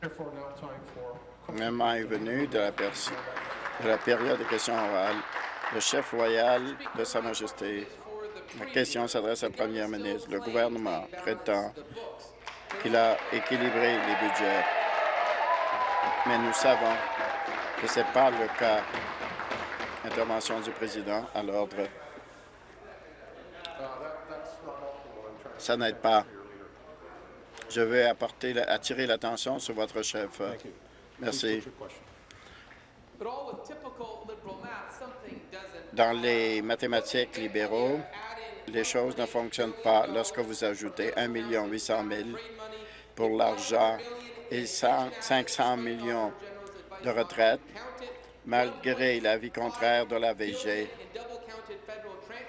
Le moment est venu de la, de la période de questions orales. Le chef royal de Sa Majesté. La question s'adresse à la première ministre. Le gouvernement prétend qu'il a équilibré les budgets, mais nous savons que ce n'est pas le cas. Intervention du président à l'ordre. Ça n'aide pas. Je vais apporter, attirer l'attention sur votre chef. Merci. Dans les mathématiques libéraux, les choses ne fonctionnent pas lorsque vous ajoutez 1 800 000 pour l'argent et 500 millions de retraites, malgré l'avis contraire de la VG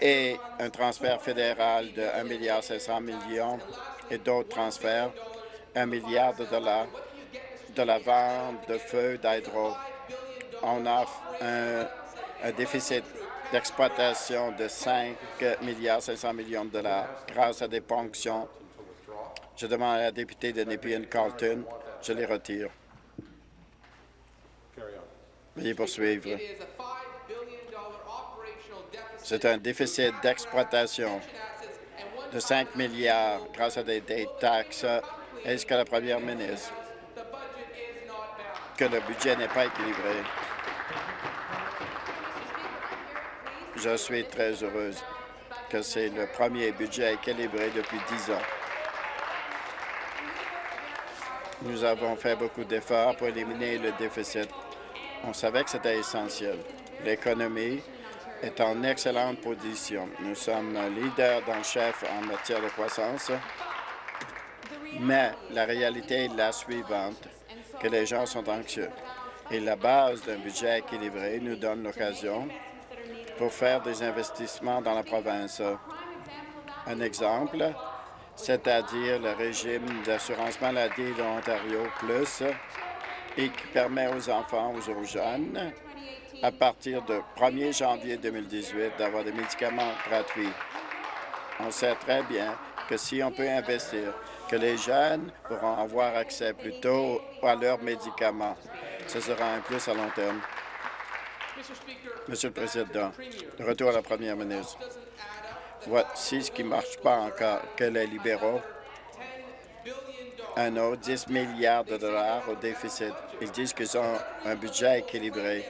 et un transfert fédéral de 1 milliard 500 millions et d'autres transferts, 1 milliard de dollars de la vente de feux d'hydro. On a un, un déficit d'exploitation de 5 milliards 500 millions de dollars grâce à des ponctions. Je demande à la députée de Nepean Carlton, je les retire. Veuillez poursuivre. C'est un déficit d'exploitation de 5 milliards grâce à des, taxes. Est-ce que la première ministre que le budget n'est pas équilibré? Je suis très heureuse que c'est le premier budget équilibré depuis dix ans. Nous avons fait beaucoup d'efforts pour éliminer le déficit. On savait que c'était essentiel. L'économie est en excellente position. Nous sommes leader dans le chef en matière de croissance, mais la réalité est la suivante, que les gens sont anxieux. Et la base d'un budget équilibré nous donne l'occasion pour faire des investissements dans la province. Un exemple, c'est-à-dire le régime d'assurance maladie de l'Ontario Plus et qui permet aux enfants, aux jeunes, à partir du 1er janvier 2018, d'avoir des médicaments gratuits. On sait très bien que si on peut investir, que les jeunes pourront avoir accès plus tôt à leurs médicaments. Ce sera un plus à long terme. Monsieur le Président, de retour à la première ministre. Voici ce qui ne marche pas encore, que les libéraux un autre 10 milliards de dollars au déficit. Ils disent qu'ils ont un budget équilibré,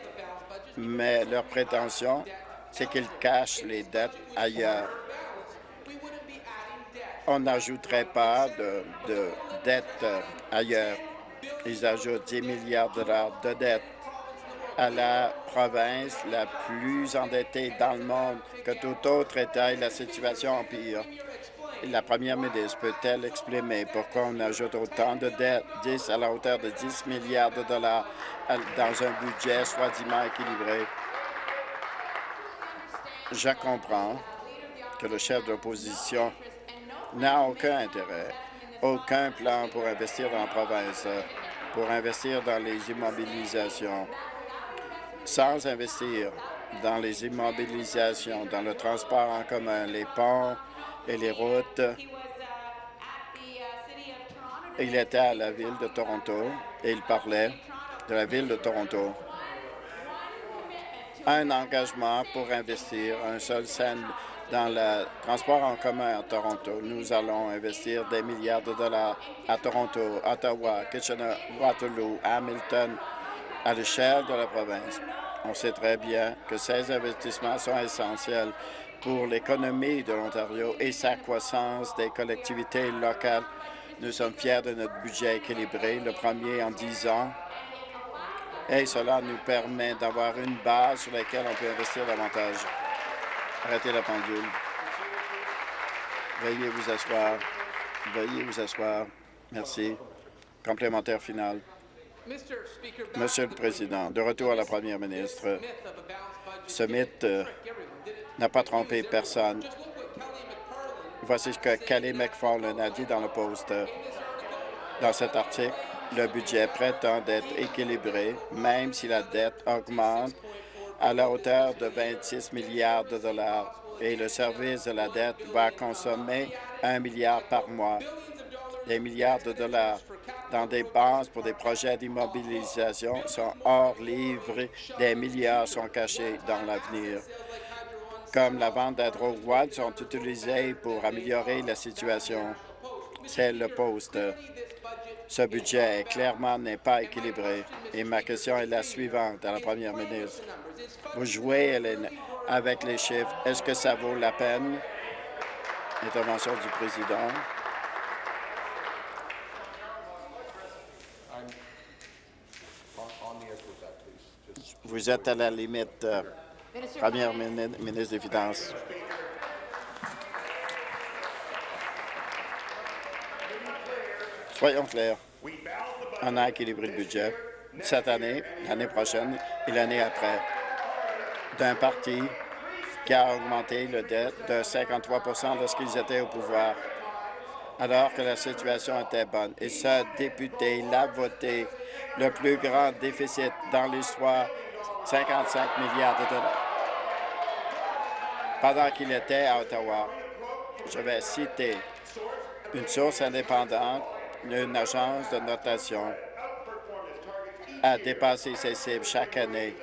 mais leur prétention, c'est qu'ils cachent les dettes ailleurs. On n'ajouterait pas de, de dettes ailleurs. Ils ajoutent 10 milliards de dollars de dettes à la province la plus endettée dans le monde que tout autre État et la situation empire. La première ministre peut-elle exprimer pourquoi on ajoute autant de dettes, 10 à la hauteur de 10 milliards de dollars dans un budget soi-disant équilibré? Je comprends que le chef de l'opposition n'a aucun intérêt, aucun plan pour investir dans la province, pour investir dans les immobilisations sans investir dans les immobilisations, dans le transport en commun, les ponts et les routes. Il était à la ville de Toronto et il parlait de la ville de Toronto. Un engagement pour investir un seul cent dans le transport en commun à Toronto. Nous allons investir des milliards de dollars à Toronto, Ottawa, Kitchener, Waterloo, Hamilton, à l'échelle de la province. On sait très bien que ces investissements sont essentiels pour l'économie de l'Ontario et sa croissance des collectivités locales. Nous sommes fiers de notre budget équilibré, le premier en dix ans, et cela nous permet d'avoir une base sur laquelle on peut investir davantage. Arrêtez la pendule. Veuillez vous asseoir. Veuillez vous asseoir. Merci. Complémentaire final. Monsieur le Président, de retour à la Première ministre, ce mythe euh, n'a pas trompé personne. Voici ce que Kelly McFarlane a dit dans le poste. Dans cet article, le budget prétend être équilibré, même si la dette augmente à la hauteur de 26 milliards de dollars et le service de la dette va consommer un milliard par mois. Des milliards de dollars dans des bases pour des projets d'immobilisation sont hors livre. Des milliards sont cachés dans l'avenir. Comme la vente d'hydro sont utilisés pour améliorer la situation. C'est le poste. Ce budget, clairement, n'est pas équilibré. Et ma question est la suivante à la première ministre. Vous jouez avec les chiffres. Est-ce que ça vaut la peine? Intervention du président. Vous êtes à la limite, euh, première ministre des Finances. Soyons clairs. On a équilibré le budget cette année, l'année prochaine et l'année après d'un parti qui a augmenté le dette de 53% lorsqu'ils étaient au pouvoir, alors que la situation était bonne. Et ce député l'a voté le plus grand déficit dans l'histoire, 55 milliards de dollars, pendant qu'il était à Ottawa. Je vais citer une source indépendante, une agence de notation, a dépassé ses cibles chaque année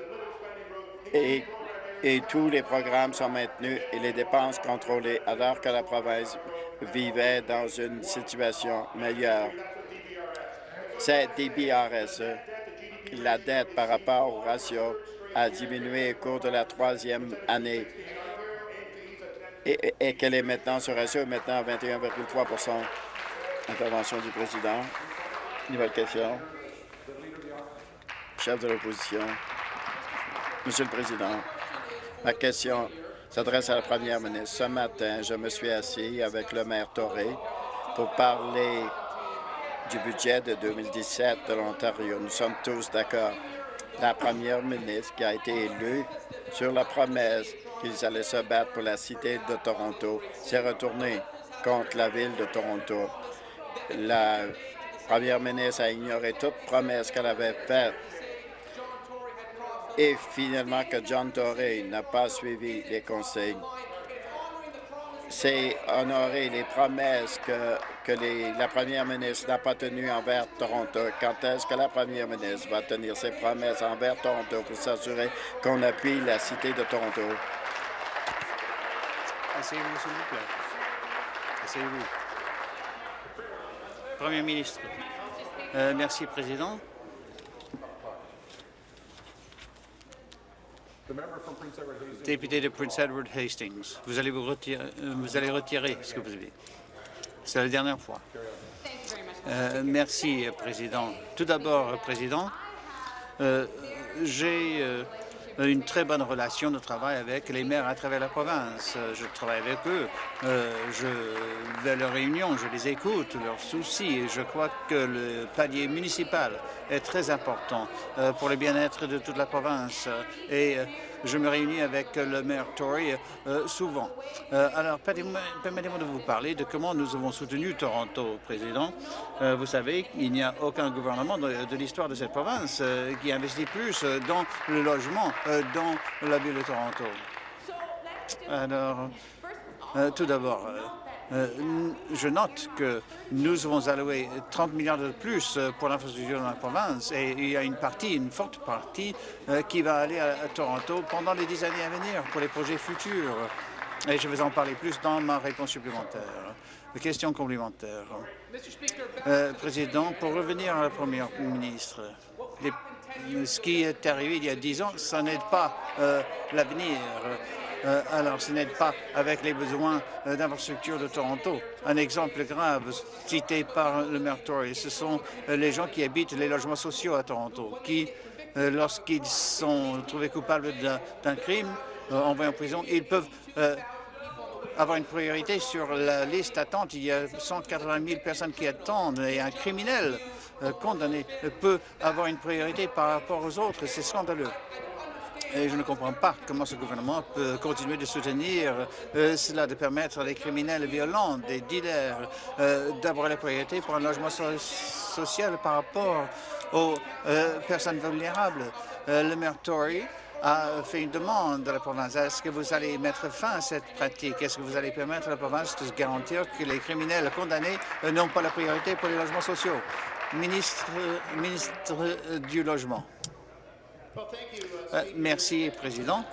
et et tous les programmes sont maintenus et les dépenses contrôlées alors que la province vivait dans une situation meilleure. C'est DBRSE. La dette par rapport au ratio a diminué au cours de la troisième année et, qu'elle est maintenant, ce ratio est maintenant à 21,3% Intervention du président. Nouvelle question. Chef de l'opposition. Monsieur le Président, Ma question s'adresse à la première ministre. Ce matin, je me suis assis avec le maire Torrey pour parler du budget de 2017 de l'Ontario. Nous sommes tous d'accord. La première ministre qui a été élue sur la promesse qu'ils allaient se battre pour la cité de Toronto s'est retournée contre la ville de Toronto. La première ministre a ignoré toute promesse qu'elle avait faite et finalement que John Tory n'a pas suivi les conseils. C'est honorer les promesses que, que la première ministre n'a pas tenues envers Toronto. Quand est-ce que la première ministre va tenir ses promesses envers Toronto pour s'assurer qu'on appuie la cité de Toronto? Asseyez-vous, s'il vous plaît. Asseyez-vous. Premier ministre. Euh, merci, Président. Député de Prince Edward Hastings, vous allez, vous retirer, euh, vous allez retirer ce que vous avez. C'est la dernière fois. Euh, merci, Président. Tout d'abord, Président, euh, j'ai une très bonne relation de travail avec les maires à travers la province. Je travaille avec eux. je vais à leurs réunions, je les écoute, leurs soucis. Je crois que le palier municipal est très important pour le bien-être de toute la province. Et je me réunis avec le maire Tory euh, souvent. Euh, alors, permettez-moi de vous parler de comment nous avons soutenu Toronto, Président. Euh, vous savez, il n'y a aucun gouvernement de, l'histoire de cette province qui investit plus dans le logement dans la ville de Toronto. Alors, tout d'abord, je note que nous avons alloué 30 milliards de plus euh, pour l'infrastructure dans la province et il y a une partie, une forte partie, euh, qui va aller à, Toronto pendant les dix années à venir pour les projets futurs. Et je vais en parler plus dans ma réponse supplémentaire. Question complémentaire. Président, pour revenir à la Première ministre, ce qui est arrivé il y a dix ans, ça n'aide pas l'avenir. Euh, alors ce n'est pas avec les besoins euh, d'infrastructures de Toronto. Un exemple grave cité par le maire Tory, ce sont euh, les gens qui habitent les logements sociaux à Toronto, qui, lorsqu'ils sont trouvés coupables d'un crime, envoyés en prison, ils peuvent avoir une priorité sur la liste d'attente. Il y a 180 000 personnes qui attendent et un criminel condamné peut avoir une priorité par rapport aux autres. C'est scandaleux. Et je ne comprends pas comment ce gouvernement peut continuer de soutenir euh, cela, de permettre à des criminels violents, des dealers, euh, d'avoir la priorité pour un logement social par rapport aux euh, personnes vulnérables. le maire Tory a fait une demande à la province. Est-ce que vous allez mettre fin à cette pratique? Est-ce que vous allez permettre à la province de se garantir que les criminels condamnés n'ont pas la priorité pour les logements sociaux? Ministre, ministre du Logement. Merci, Président.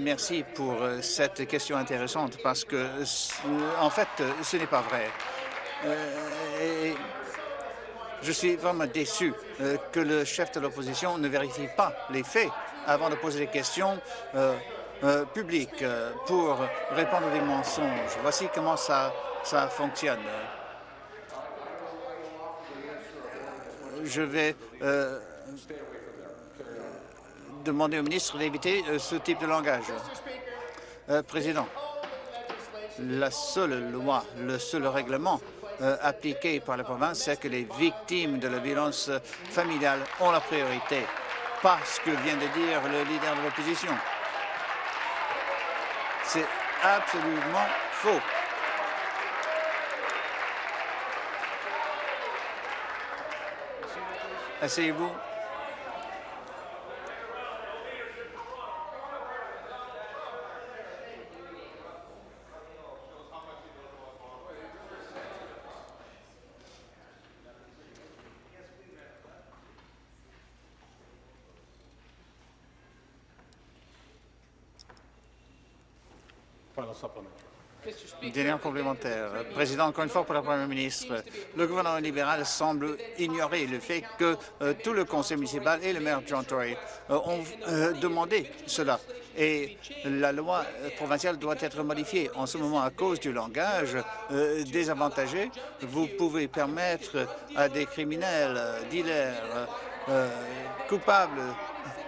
merci pour cette question intéressante parce que, en fait, ce n'est pas vrai. je suis vraiment déçu que le chef de l'opposition ne vérifie pas les faits avant de poser des questions euh, euh, pour répondre à des mensonges. Voici comment ça, ça fonctionne. Je vais euh, demander au ministre d'éviter ce type de langage. Président, la seule loi, le seul règlement appliqué par la province, c'est que les victimes de la violence familiale ont la priorité, pas ce que vient de dire le leader de l'opposition. C'est absolument faux. Asseyez-vous. Complémentaire. Président, encore une fois pour la Première ministre, le gouvernement libéral semble ignorer le fait que euh, tout le conseil municipal et le maire John Tory euh, ont euh, demandé cela. Et la loi provinciale doit être modifiée. En ce moment, à cause du langage désavantagé, vous pouvez permettre à des criminels, dealers, coupables,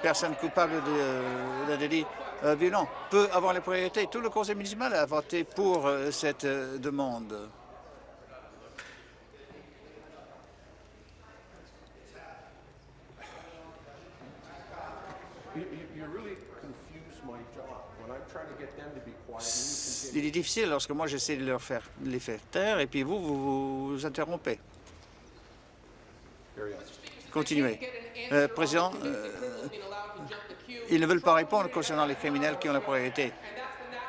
personnes coupables de, de délits euh, violent peut avoir les priorités. Tout le conseil municipal a voté pour euh, cette euh, demande. Il est difficile lorsque moi j'essaie de leur faire les faire taire et puis vous, vous vous interrompez. Continuez. Président, ils ne veulent pas répondre concernant les criminels qui ont la priorité.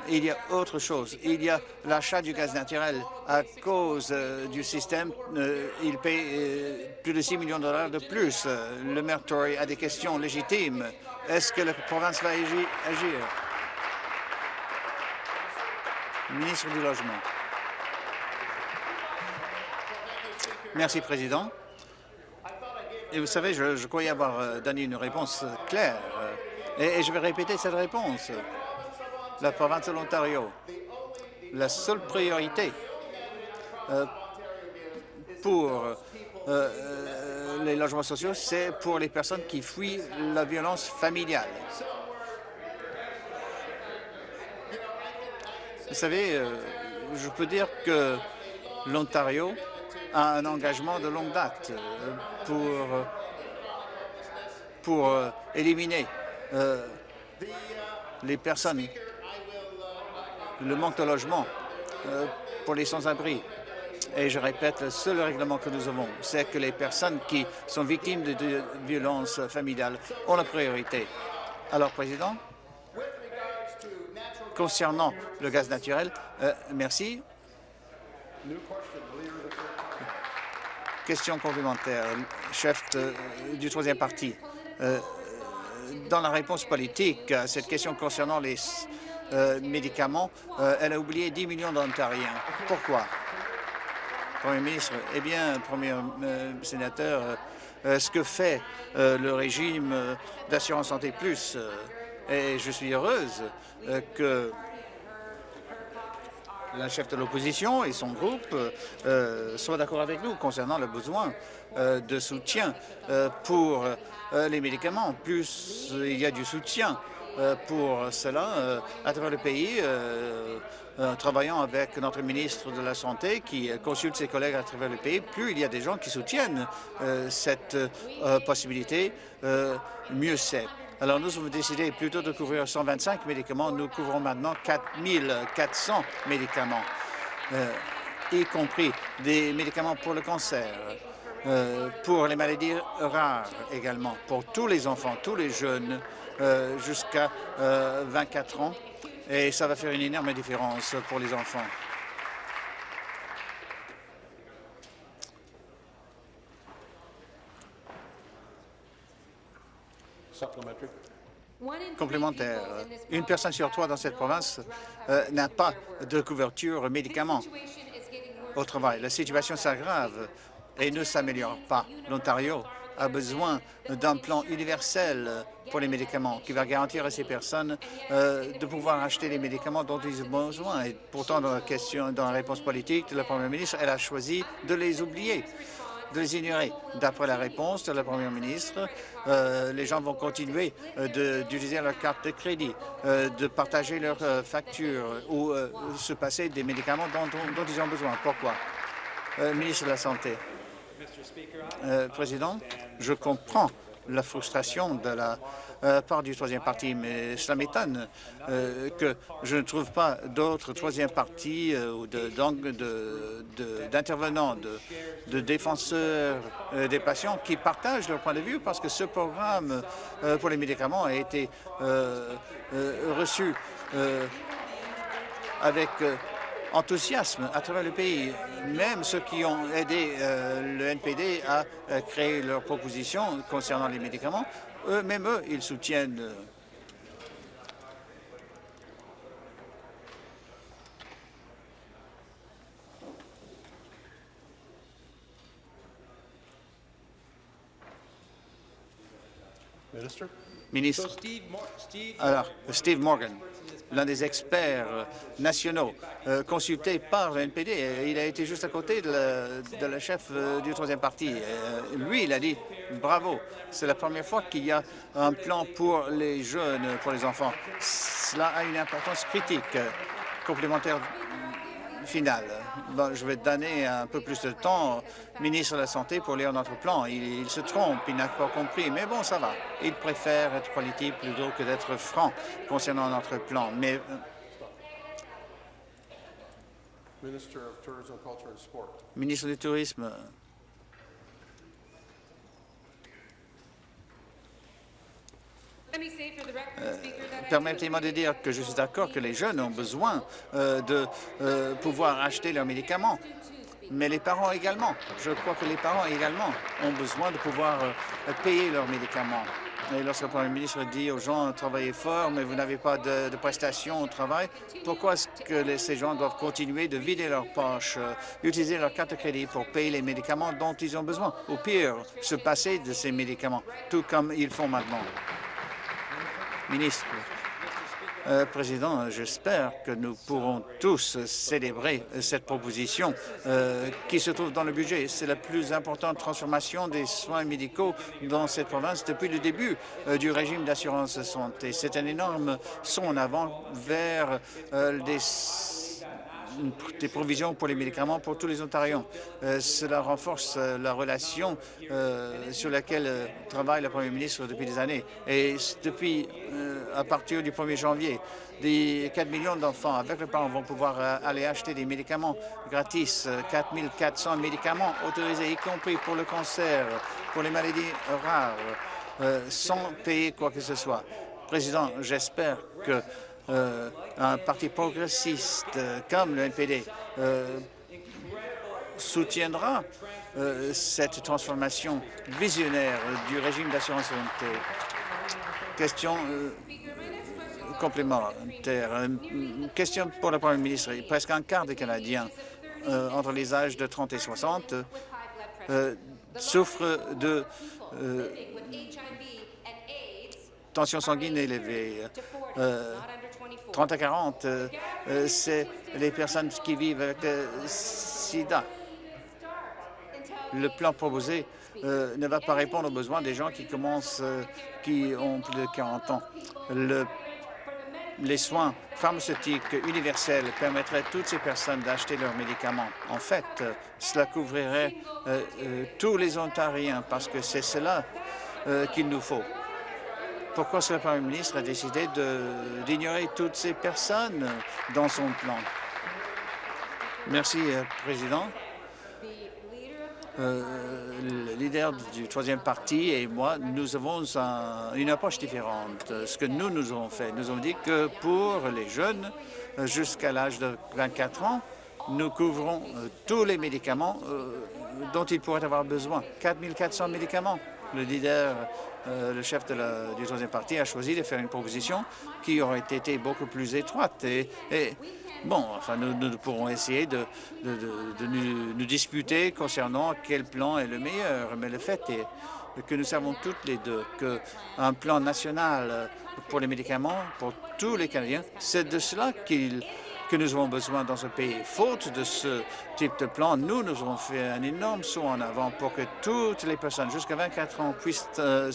Il y a autre chose. Il y a l'achat du gaz naturel. À cause euh, du système, euh, il paye euh, plus de 6 millions de dollars de plus. le maire Tory a des questions légitimes. Est-ce que la province va agir? Ministre du Logement. Merci, Président. Et vous savez, je croyais avoir donné une réponse claire et, je vais répéter cette réponse. La province de l'Ontario, la seule priorité euh, pour euh, euh, les logements sociaux, c'est pour les personnes qui fuient la violence familiale. Vous savez, je peux dire que l'Ontario a un engagement de longue date pour, pour éliminer euh, les personnes, le manque de logement euh, pour les sans-abri. Et je répète, le seul règlement que nous avons, c'est que les personnes qui sont victimes de, violences familiales ont la priorité. Alors, Président, concernant le gaz naturel, euh, merci. Question complémentaire, chef du troisième parti dans la réponse politique à cette question concernant les euh, médicaments, euh, elle a oublié 10 millions d'Ontariens. Pourquoi? Premier ministre, eh bien, Premier euh, sénateur, ce que fait le régime d'assurance santé plus, et je suis heureuse que la chef de l'opposition et son groupe soient d'accord avec nous concernant le besoin de soutien pour euh, les médicaments. Plus il y a du soutien euh, pour cela euh, à travers le pays, en travaillant avec notre ministre de la Santé qui consulte ses collègues à travers le pays, plus il y a des gens qui soutiennent cette possibilité, mieux c'est. Alors nous avons décidé plutôt de couvrir 125 médicaments. Nous couvrons maintenant 4400 médicaments, y compris des médicaments pour le cancer, euh, pour les maladies rares également, pour tous les enfants, tous les jeunes euh, jusqu'à 24 euh, ans. Et ça va faire une énorme différence pour les enfants. Complémentaire. Une personne sur trois dans cette province euh, n'a pas de couverture médicaments au travail. La situation s'aggrave et ne s'améliore pas. L'Ontario a besoin d'un plan universel pour les médicaments qui va garantir à ces personnes euh, de pouvoir acheter les médicaments dont ils ont besoin. Et pourtant, dans la, question, dans la réponse politique de la Première ministre, elle a choisi de les oublier de les ignorer. D'après la réponse de la Première ministre, euh, les gens vont continuer euh, d'utiliser leur carte de crédit, de partager leurs factures ou se passer des médicaments dont, dont, ils ont besoin. Pourquoi? ministre de la Santé. Président, je comprends la frustration de la euh, part du troisième parti, mais cela m'étonne euh, que je ne trouve pas d'autres troisième partis euh, ou d'intervenants, de, de, défenseurs des patients qui partagent leur point de vue parce que ce programme pour les médicaments a été reçu avec enthousiasme à travers le pays. Même ceux qui ont aidé euh, le NPD à euh, créer leurs propositions concernant les médicaments, eux, même eux, ils soutiennent Ministre. Alors, Steve Morgan l'un des experts euh, nationaux euh, consultés par le NPD. Il a été juste à côté de la, chef euh, du troisième parti. lui, il a dit bravo. C'est la première fois qu'il y a un plan pour les jeunes, pour les enfants. Cela a une importance critique complémentaire finale. Je vais donner un peu plus de temps au ministre de la Santé pour lire notre plan. Il, se trompe, il n'a pas compris, mais bon, ça va. Il préfère être politique plutôt que d'être franc concernant notre plan. Mais euh, Ministre du Tourisme, Euh, permettez-moi de dire que je suis d'accord que les jeunes ont besoin euh, de euh, pouvoir acheter leurs médicaments, mais les parents également. Je crois que les parents également ont besoin de pouvoir payer leurs médicaments. Et lorsque le Premier ministre dit aux gens « travaillez fort, mais vous n'avez pas de, prestations au travail », pourquoi est-ce que ces gens doivent continuer de vider leurs poches, utiliser leur carte de crédit pour payer les médicaments dont ils ont besoin, ou pire, se passer de ces médicaments, tout comme ils font maintenant Ministre, euh, Président, j'espère que nous pourrons tous célébrer cette proposition euh, qui se trouve dans le budget. C'est la plus importante transformation des soins médicaux dans cette province depuis le début euh, du régime d'assurance santé. C'est un énorme son en avant vers des des provisions pour les médicaments pour tous les Ontariens. Euh, cela renforce euh, la relation euh, sur laquelle travaille le Premier ministre depuis des années. Et depuis, à partir du 1er janvier, des 4 millions d'enfants avec leurs parents vont pouvoir aller acheter des médicaments gratis, 4 400 médicaments autorisés, y compris pour le cancer, pour les maladies rares, sans payer quoi que ce soit. Président, j'espère que euh, un parti progressiste euh, comme le NPD euh, soutiendra cette transformation visionnaire du régime d'assurance santé. Question complémentaire. Question pour le Premier ministre. Presque un quart des Canadiens entre les âges de 30 et 60 souffrent de tension sanguine élevée. 30 à 40, euh, euh, c'est les personnes qui vivent avec le sida. Le plan proposé euh, ne va pas répondre aux besoins des gens qui commencent, qui ont plus de 40 ans. Le, les soins pharmaceutiques universels permettraient à toutes ces personnes d'acheter leurs médicaments. En fait, cela couvrirait tous les Ontariens parce que c'est cela qu'il nous faut. Pourquoi le Premier ministre a décidé d'ignorer toutes ces personnes dans son plan? Merci, euh, Président. Euh, le leader du troisième parti et moi, nous avons une approche différente. Ce que nous, nous avons fait, nous avons dit que pour les jeunes jusqu'à l'âge de 24 ans, nous couvrons euh, tous les médicaments dont ils pourraient avoir besoin. 4 400 médicaments le leader, euh, le chef du troisième parti a choisi de faire une proposition qui aurait été beaucoup plus étroite. Et, bon, enfin, nous, pourrons essayer de, nous, disputer concernant quel plan est le meilleur. Mais le fait est que nous savons toutes les deux qu'un plan national pour les médicaments, pour tous les Canadiens, c'est de cela qu'il que nous avons besoin dans ce pays. Faute de ce type de plan, nous, nous avons fait un énorme saut en avant pour que toutes les personnes jusqu'à 24 ans puissent euh,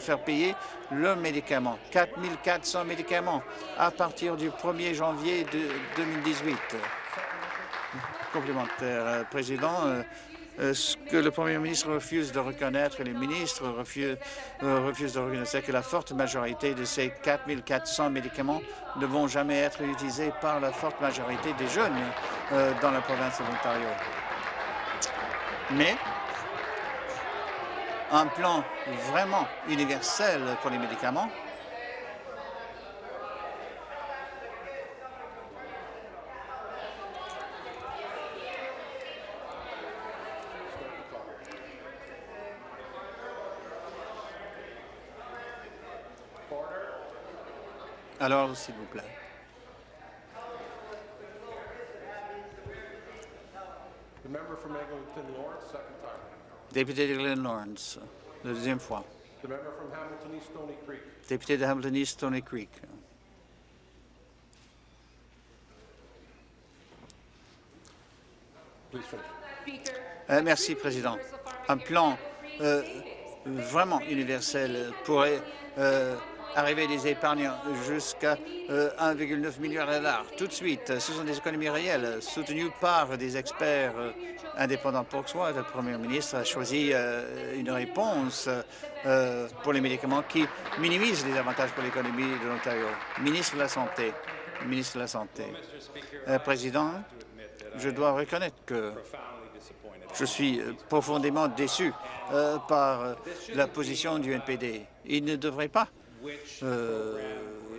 faire payer leurs médicaments. 4 400 médicaments à partir du 1er janvier de 2018. Complémentaire, euh, Président. Euh, ce que le Premier ministre refuse de reconnaître, les ministres refusent, euh, refusent de reconnaître, c'est que la forte majorité de ces 4 400 médicaments ne vont jamais être utilisés par la forte majorité des jeunes euh, dans la province de l'Ontario. Mais un plan vraiment universel pour les médicaments Alors, s'il vous plaît. Député de Glen Lawrence, la deuxième fois. Député de Hamilton East Stony Creek. Euh, merci, Président. Un plan euh, vraiment universel pourrait euh, arriver des épargnants jusqu'à 1,9 euh, milliard de dollars. Tout de suite, ce sont des économies réelles soutenues par des experts euh, indépendants. pour soi. le Premier ministre a choisi euh, une réponse pour les médicaments qui minimise les avantages pour l'économie de l'Ontario. Ministre de la Santé. Ministre de la Santé. Président, je dois reconnaître que je suis profondément déçu par la position du NPD. Il ne devrait pas euh,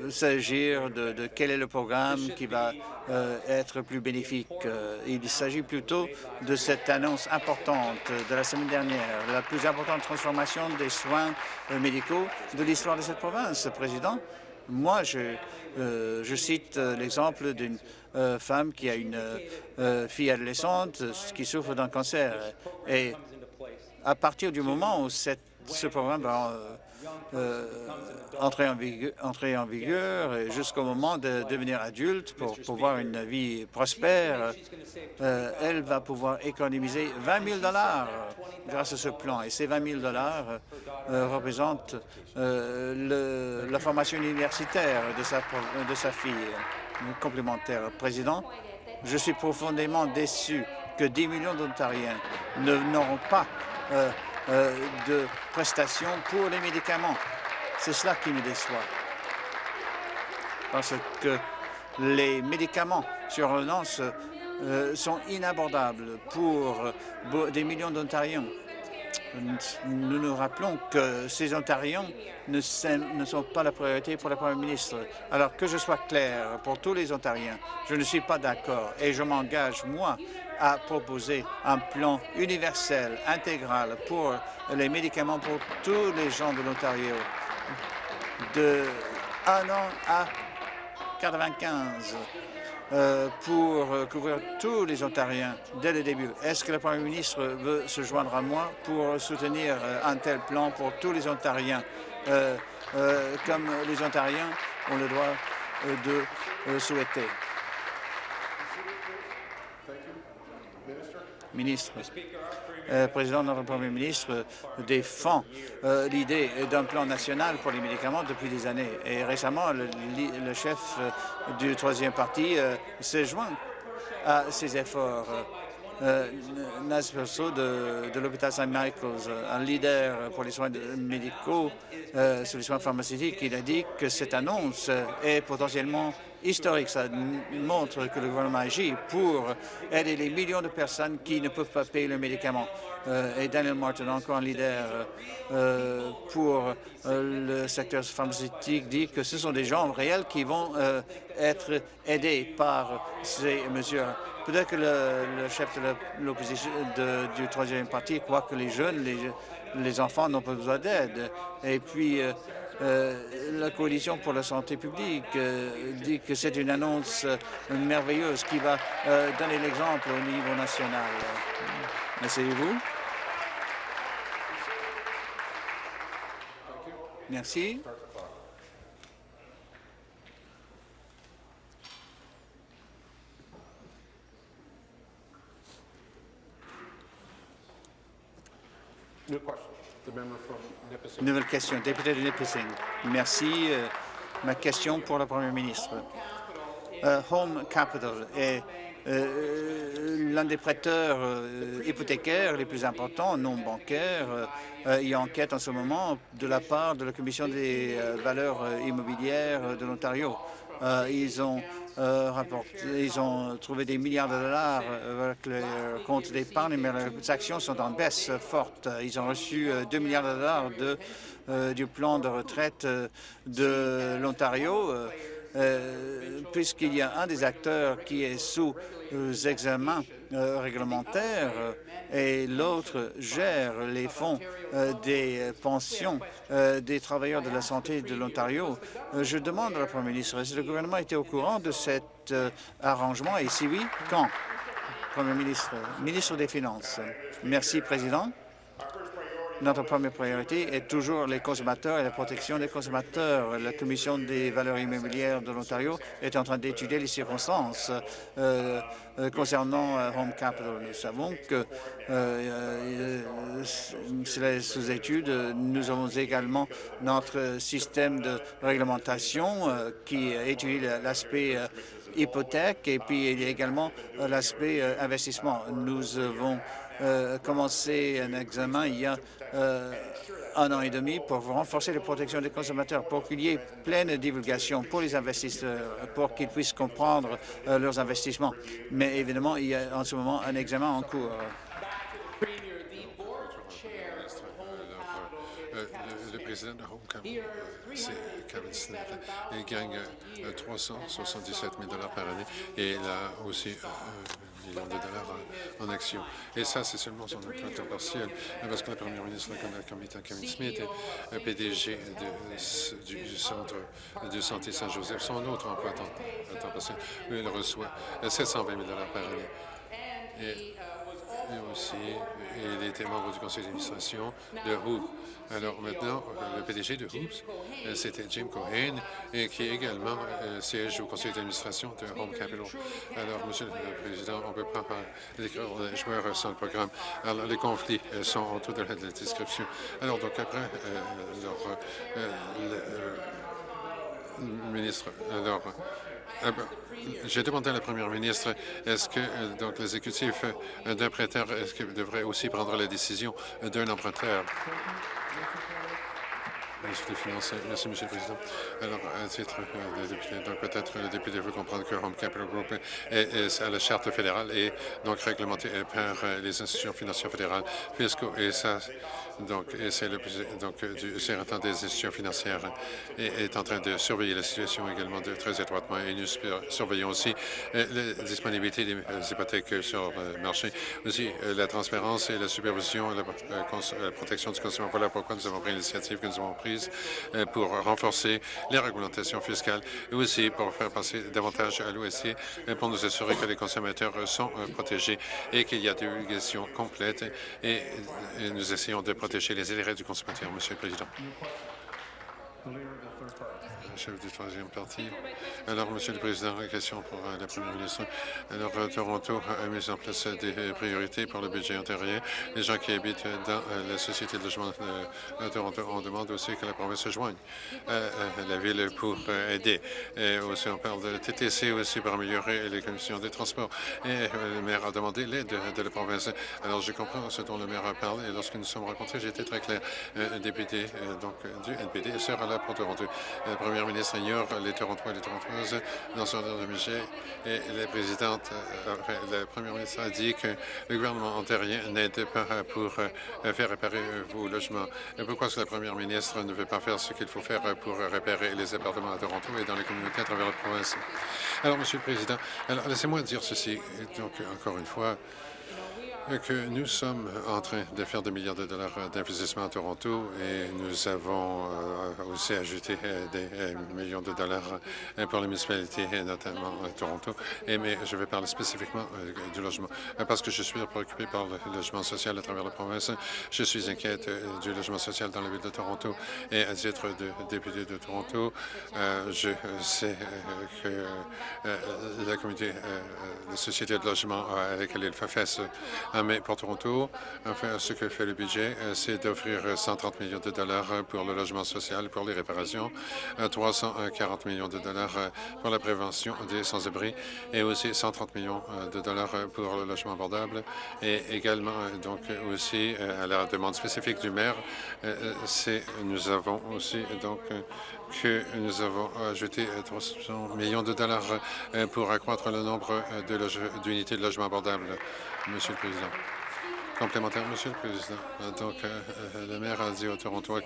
s'agir de, quel est le programme qui va euh, être plus bénéfique. Euh, il s'agit plutôt de cette annonce importante de la semaine dernière, la plus importante transformation des soins médicaux de l'histoire de cette province. Président, moi, je, je cite l'exemple d'une femme qui a une fille adolescente qui souffre d'un cancer. Et à partir du moment où cette, ce programme va euh, entrer, en vigueur, jusqu'au moment de devenir adulte pour pouvoir une vie prospère. Euh, elle va pouvoir économiser 20 000 dollars grâce à ce plan. Et ces 20 000 dollars euh, représentent la formation universitaire de sa, de sa fille. Complémentaire. Président, je suis profondément déçu que 10 millions d'Ontariens n'auront pas euh, de prestations pour les médicaments. C'est cela qui me déçoit. Parce que les médicaments sur ordonnance euh, sont inabordables pour des millions d'Ontariens. Nous nous rappelons que ces Ontariens ne, sont pas la priorité pour le Premier ministre. Alors que je sois clair pour tous les Ontariens, je ne suis pas d'accord et je m'engage, moi, a proposé un plan universel, intégral pour les médicaments pour tous les gens de l'Ontario de 1 an à 95 euh, pour couvrir tous les Ontariens dès le début. Est-ce que le Premier ministre veut se joindre à moi pour soutenir euh, un tel plan pour tous les Ontariens, euh, comme les Ontariens ont le droit de souhaiter? ministre. Euh, président, notre Premier ministre défend euh, l'idée d'un plan national pour les médicaments depuis des années. Et récemment, le, chef euh, du troisième parti s'est joint à ces efforts. Naz Perso de, de l'hôpital St. Michael's, un leader pour les soins médicaux sur les soins pharmaceutiques, il a dit que cette annonce est potentiellement historique. Ça montre que le gouvernement agit pour aider les millions de personnes qui ne peuvent pas payer le médicament. Euh, et Daniel Martin, encore un leader euh, pour euh, le secteur pharmaceutique, dit que ce sont des gens réels qui vont être aidés par ces mesures. Peut-être que le, chef de l'opposition du troisième parti croit que les jeunes, les, les enfants n'ont pas besoin d'aide. Et puis, la Coalition pour la santé publique dit que c'est une annonce merveilleuse qui va donner l'exemple au niveau national. Asseyez-vous. Merci. Nouvelle question, député de Nipissing. Merci. Euh, ma question pour la Première ministre. Euh, Home Capital est euh, l'un des prêteurs hypothécaires les plus importants, non bancaires. Il y a enquête en ce moment de la part de la Commission des valeurs immobilières de l'Ontario. ils ont ils ont trouvé des milliards de dollars avec le compte d'épargne, mais les actions sont en baisse forte. Ils ont reçu 2 milliards de dollars du plan de retraite de l'Ontario. puisqu'il y a un des acteurs qui est sous examens euh, réglementaires euh, et l'autre gère les fonds euh, des pensions des travailleurs de la santé de l'Ontario. Je demande à la Première ministre si le gouvernement était au courant de cet arrangement? Et si oui, quand? Premier ministre, ministre des Finances. Merci, Président. Notre première priorité est toujours les consommateurs et la protection des consommateurs. La Commission des valeurs immobilières de l'Ontario est en train d'étudier les circonstances euh, euh, concernant euh, Home Capital. Nous savons que c'est sous étude. Nous avons également notre système de réglementation qui étudie l'aspect hypothèque et puis il y a également l'aspect investissement. Nous avons commencé un examen il y a euh, un an et demi pour renforcer la protection des consommateurs, pour qu'il y ait pleine divulgation pour les investisseurs, pour qu'ils puissent comprendre euh, leurs investissements. Mais évidemment, il y a en ce moment un examen en cours. Euh, gagne 377 000 par année et aussi millions de dollars en, actions. Et ça, c'est seulement son emploi partiel, parce que la première ministre, la Kevin Smith, est PDG du Centre de santé Saint-Joseph, son autre emploi à temps, partiel. Lui, il reçoit 720 000 dollars par année. Et, aussi, il était membre du conseil d'administration de Hoop. Alors maintenant, le PDG de Hoops, euh, c'était Jim Cohen, et qui également euh, siège au conseil d'administration de Home Capital. Alors, Monsieur le Président, on ne peut pas décrire les joueurs sans le programme. Alors, les conflits euh, sont autour de la, description. Alors, donc après, le, ministre, alors, j'ai demandé à la première ministre, est-ce que donc l'exécutif d'un prêteur devrait aussi prendre la décision d'un emprunteur? Merci, Monsieur le Président. Alors, à titre euh, de député, peut-être le député veut comprendre que Home Capital Group est, à la charte fédérale et donc réglementé par euh, les institutions financières fédérales fiscaux. Et ça, donc, c'est le donc du des institutions financières et est en train de surveiller la situation également très étroitement. Et nous surveillons aussi euh, la disponibilité des hypothèques sur le marché, aussi la transparence et la supervision et la, protection du consommateur. Voilà pourquoi nous avons pris l'initiative que nous avons prise euh, pour renforcer les réglementations fiscales et aussi pour faire passer davantage à l'OSC euh, pour nous assurer que les consommateurs sont euh, protégés et qu'il y a des obligations complètes et, nous essayons de protéger les intérêts du consommateur, Monsieur le Président chef du troisième parti. Alors, Monsieur le Président, question pour euh, la Première ministre. Alors, euh, Toronto a mis en place des priorités pour le budget intérieur. Les gens qui habitent dans euh, la société de logement de Toronto, on demande aussi que la province se joigne à la ville pour aider. Et aussi, on parle de TTC aussi pour améliorer les conditions des transports. Et le maire a demandé l'aide de, la province. Alors, je comprends ce dont le maire a parlé. Et lorsque nous sommes rencontrés, j'étais très clair. Un député donc, du NPD sera là pour Toronto. Ministre ignore les Torontois et les Torontoises dans son ordre de budget et la présidente, la première ministre a dit que le gouvernement ontarien n'aide pas pour faire réparer vos logements. Pourquoi est-ce que la première ministre ne veut pas faire ce qu'il faut faire pour réparer les appartements à Toronto et dans les communautés à travers la province? Alors, Monsieur le Président, laissez-moi dire ceci. Donc, encore une fois, que nous sommes en train de faire des milliards de dollars d'investissement à Toronto et nous avons euh, aussi ajouté euh, des euh, millions de dollars pour les municipalités, notamment à Toronto. Et, mais je vais parler spécifiquement du logement parce que je suis préoccupé par le logement social à travers la province. Je suis inquiète du logement social dans la ville de Toronto et à titre de député de Toronto, je sais que la communauté, société de logement avec laquelle il fait face mais pour Toronto, ce que fait le budget, euh, c'est d'offrir 130 millions de dollars pour le logement social, pour les réparations, 340 euh, millions de dollars euh, pour la prévention des sans-abri et aussi 130 millions de dollars pour le logement abordable et également donc aussi à la demande spécifique du maire, nous avons aussi donc que nous avons ajouté 300 millions de dollars pour accroître le nombre d'unités de logement abordable. Monsieur le Président. Complémentaire, Monsieur le Président. Donc, euh, euh, le maire a dit au Toronto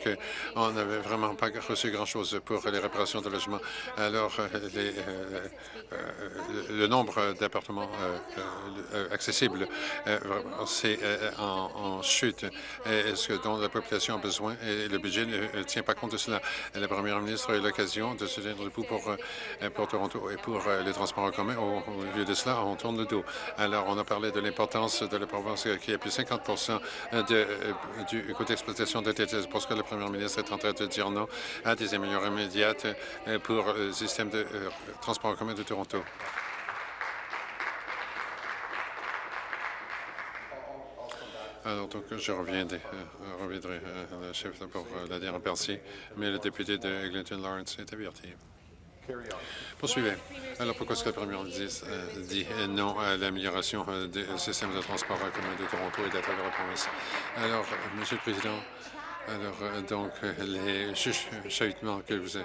qu'on n'avait vraiment pas reçu grand-chose pour les réparations de logements. Alors, euh, le nombre d'appartements accessibles, c'est en, chute. Est-ce que dont la population a besoin et le budget ne tient pas compte de cela? La première ministre a eu l'occasion de se tenir debout pour, pour Toronto et pour les transports en commun. Au, lieu de cela, on tourne le dos. Alors, on a parlé de l'importance de la province qui a plus 50 de, euh, du coût d'exploitation de TTS parce que le premier ministre est en train de dire non à des améliorations immédiates euh, pour le système de euh, transport en commun de Toronto. Alors, donc, je reviendrai, reviendrai à la chef pour la dernière partie, mais le député de Eglinton Lawrence est averti. Poursuivez. Alors, pourquoi est-ce que le premier ministre euh, dit non à l'amélioration euh, des systèmes de transport commun de Toronto et de travers la province? Alors, Monsieur le Président, alors, euh, donc, les chuchotements que vous,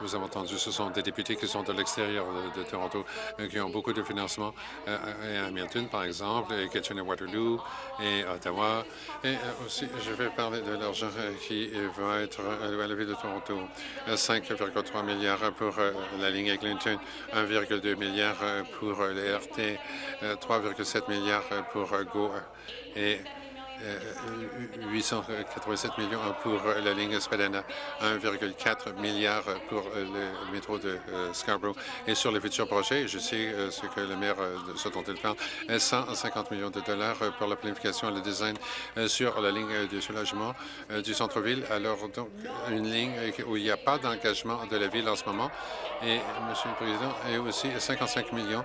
vous avez entendus, ce sont des députés qui sont de l'extérieur de, Toronto, euh, qui ont beaucoup de financement euh, à Hamilton, par exemple, et Kitchener-Waterloo et Ottawa. Et aussi, je vais parler de l'argent qui va être alloué à la ville de Toronto. 5,3 milliards pour la ligne Eglinton, 1,2 milliard pour les RT, 3,7 milliards pour GO et 887 millions pour la ligne Spadana, 1,4 milliard pour le métro de euh, Scarborough. Et sur les futurs projets, je sais euh, ce que le maire, euh, ce dont il parle, 150 millions de dollars pour la planification et le design sur la ligne de soulagement du centre-ville. Alors, donc, une ligne où il n'y a pas d'engagement de la ville en ce moment. Et, Monsieur le Président, et aussi 55 millions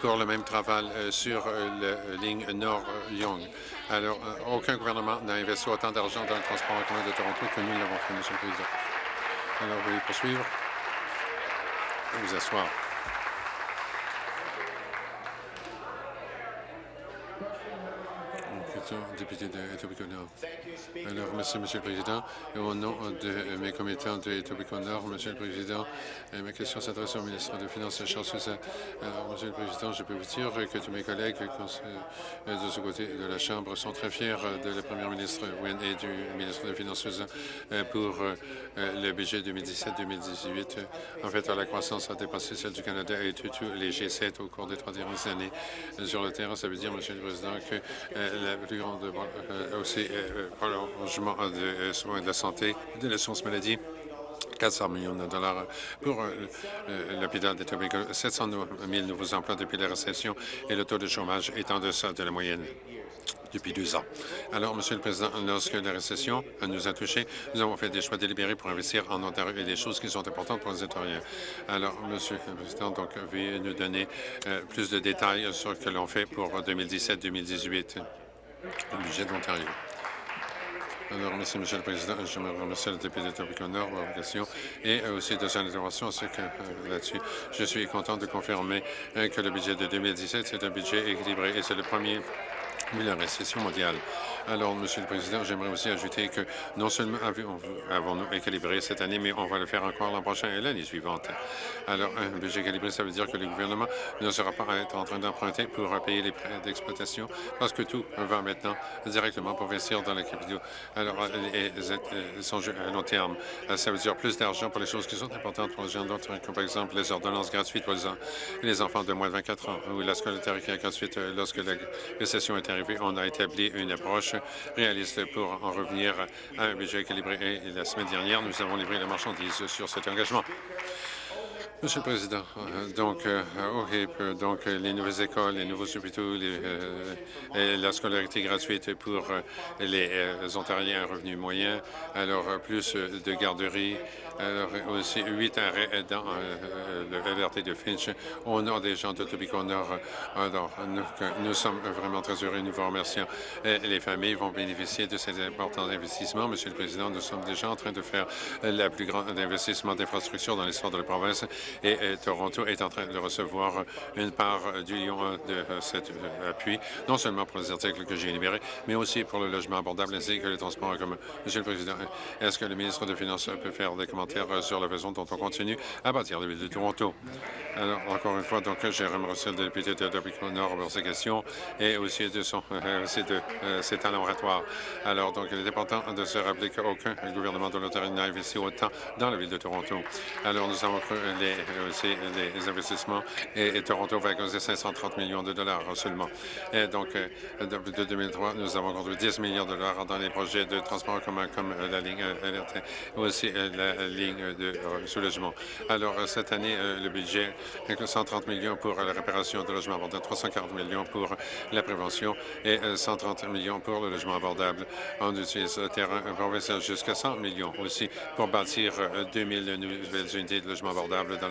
pour le même travail sur la ligne Nord-Young. Alors, aucun gouvernement n'a investi autant d'argent dans le transport en commun de Toronto que nous l'avons fait, Monsieur le Président. Alors, veuillez poursuivre. Vous asseoir. Député de Etobicoke-Nord. Alors, merci, Monsieur le Président. Au nom de mes commettants de Etobicoke-Nord, Monsieur le Président, ma question s'adresse au ministre des Finances, Charles Sousa. Alors, Monsieur le Président, je peux vous dire que tous mes collègues de ce côté de la Chambre sont très fiers de la Première ministre Wynne et du ministre des Finances Sousa pour le budget 2017-2018. En fait, la croissance a dépassé celle du Canada et tous les G7 au cours des trois dernières années. Sur le terrain, ça veut dire, Monsieur le Président, que la plus grande euh, aussi euh, prolongement de soins de la santé, de l'assurance maladie. 400 millions de dollars pour euh, l'hôpital de Tobago, 700 000 nouveaux emplois depuis la récession et le taux de chômage est en deçà de la moyenne depuis deux ans. Alors, Monsieur le Président, lorsque la récession nous a touchés, nous avons fait des choix délibérés pour investir en Ontario et des choses qui sont importantes pour les Ontariens. Alors, Monsieur le Président, donc, veuillez nous donner plus de détails sur ce que l'on fait pour 2017-2018 le budget de l'Ontario. Alors, merci, Monsieur le Président. Je me remercie le député de Nord pour la question et aussi de son intervention euh, là-dessus. Je suis content de confirmer euh, que le budget de 2017, c'est un budget équilibré et c'est le premier la récession mondiale. Alors, Monsieur le Président, j'aimerais aussi ajouter que non seulement avons-nous équilibré cette année, mais on va le faire encore l'an prochain et l'année suivante. Alors, un budget calibré, ça veut dire que le gouvernement ne sera pas en train d'emprunter pour payer les prêts d'exploitation parce que tout va maintenant directement pour investir dans la capitaux. Alors, les enjeux à long terme, ça veut dire plus d'argent pour les choses qui sont importantes pour les gens d'autres, comme par exemple les ordonnances gratuites pour les, enfants de moins de 24 ans ou la scolarité gratuite. Lorsque la récession est arrivée, on a établi une approche réaliste pour en revenir à un budget équilibré. Et la semaine dernière, nous avons livré la marchandise sur cet engagement. Monsieur le Président, euh, donc euh, au HIP, euh, donc les nouvelles écoles, les nouveaux hôpitaux, et la scolarité gratuite pour les Ontariens à revenus moyens, alors plus de garderies, alors aussi huit arrêts dans le LRT de Finch au nom des gens de Tobico Nord. Alors, nous, sommes vraiment très heureux, nous vous remercions. les familles vont bénéficier de ces importants investissements. Monsieur le Président, nous sommes déjà en train de faire la plus grande investissement d'infrastructure dans l'histoire de la province et Toronto est en train de recevoir une part du lion de cet appui, non seulement pour les articles que j'ai énumérés, mais aussi pour le logement abordable ainsi que les transports commun. Monsieur le Président, est-ce que le ministre des Finances peut faire des commentaires sur la façon dont on continue à bâtir la ville de Toronto? Alors, encore une fois, donc, j'ai remercié le député de Nord pour ses questions et aussi de, son, aussi de ses talents oratoires. Alors, donc, il est important de se rappeler qu'aucun gouvernement de l'Ontario n'a investi autant dans la ville de Toronto. Alors, nous avons cru les aussi les investissements et, Toronto va causer 530 millions de dollars seulement. Et donc, euh, de 2003, nous avons conduit 10 millions de dollars dans les projets de transport commun comme la ligne LRT, euh, aussi euh, la ligne de soulagement. Alors, cette année, le budget est 130 millions pour la réparation de logements abordables, 340 millions pour la prévention et 130 millions pour le logement abordable. On utilise le terrain provincial jusqu'à 100 millions aussi pour bâtir 2000 nouvelles unités de logement abordable dans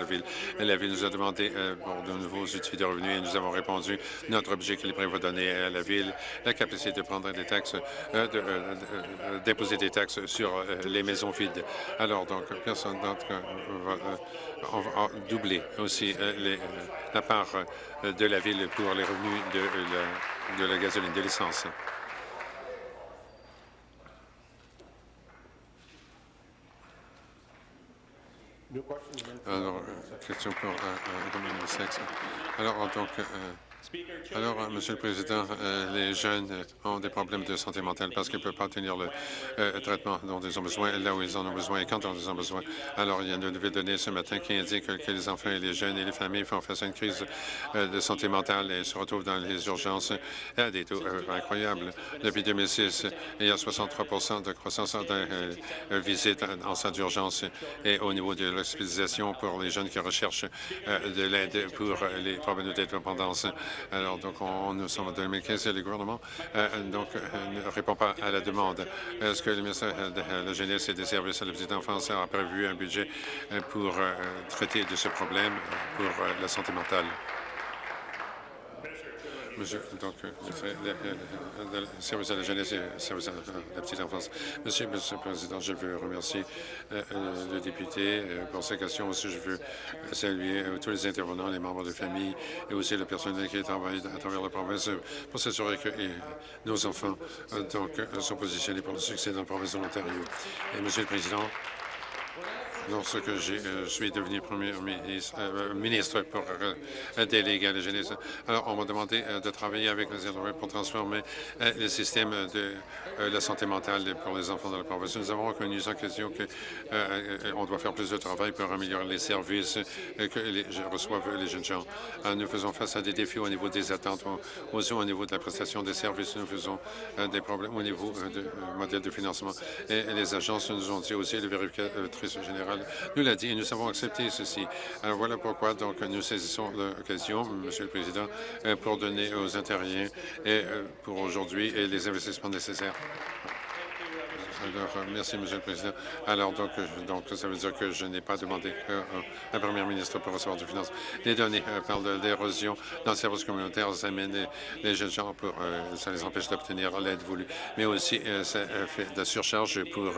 la ville. Nous a demandé euh, pour de nouveaux outils de revenus et nous avons répondu. Notre budget équilibré va donner à la Ville la capacité de prendre des taxes, euh, de, euh, déposer des taxes sur les maisons vides. Alors, donc, personne d'entre va, on va doubler aussi la part de la Ville pour les revenus de la, de la gasoline, de l'essence. Alors, question pour euh, euh, Dominique Sexe. Alors, donc, euh, alors, euh, Monsieur le Président, euh, les jeunes ont des problèmes de santé mentale parce qu'ils ne peuvent pas obtenir le euh, traitement dont ils ont besoin, là où ils en ont besoin et quand ils en ont besoin. Alors, il y a une nouvelle donnée ce matin qui indique que, les enfants et les jeunes et les familles font face à une crise de santé mentale et se retrouvent dans les urgences à des taux incroyables. Depuis 2006, il y a 63% de croissance de visites en centre d'urgence et au niveau de l'hospitalisation pour les jeunes qui recherchent de l'aide pour les problèmes de dépendance. Alors, donc, on, nous sommes en 2015 et le gouvernement euh, donc, euh, ne répond pas à la demande. Est-ce que le ministère de la Jeunesse et des services à la petite enfance a prévu un budget euh, pour traiter de ce problème pour la santé mentale? Monsieur, le, service à la jeunesse et service à la petite enfance. Monsieur, Monsieur le Président, je veux remercier euh, le député euh, pour sa question. Aussi, je veux saluer euh, tous les intervenants, les membres de famille et aussi le personnel qui travaille à travers la province pour s'assurer que nos enfants sont positionnés pour le succès dans la province de l'Ontario. Monsieur le Président, lorsque je euh, suis devenu premier ministre, euh, ministre pour euh, déléguer à la. Alors, on m'a demandé de travailler avec les élèves pour transformer le système de la santé mentale pour les enfants de la province. Nous avons reconnu sans question qu'on doit faire plus de travail pour améliorer les services que les, reçoivent les jeunes gens. nous faisons face à des défis au niveau des attentes, aussi au niveau de la prestation des services. Nous faisons des problèmes au niveau du modèle de financement. Et, les agences nous ont dit aussi, le vérificatrice nous l'a dit et nous avons accepté ceci. Alors voilà pourquoi donc nous saisissons l'occasion, Monsieur le Président, euh, pour donner aux Ontariens et euh, pour aujourd'hui les investissements nécessaires. Alors, euh, merci, Monsieur le Président. Alors, donc, euh, donc ça veut dire que je n'ai pas demandé euh, à la Première ministre pour recevoir du finance. Les données parlent de l'érosion dans le service communautaire. Ça amène les, les jeunes gens pour... ça les empêche d'obtenir l'aide voulue. Mais aussi, ça fait de la surcharge pour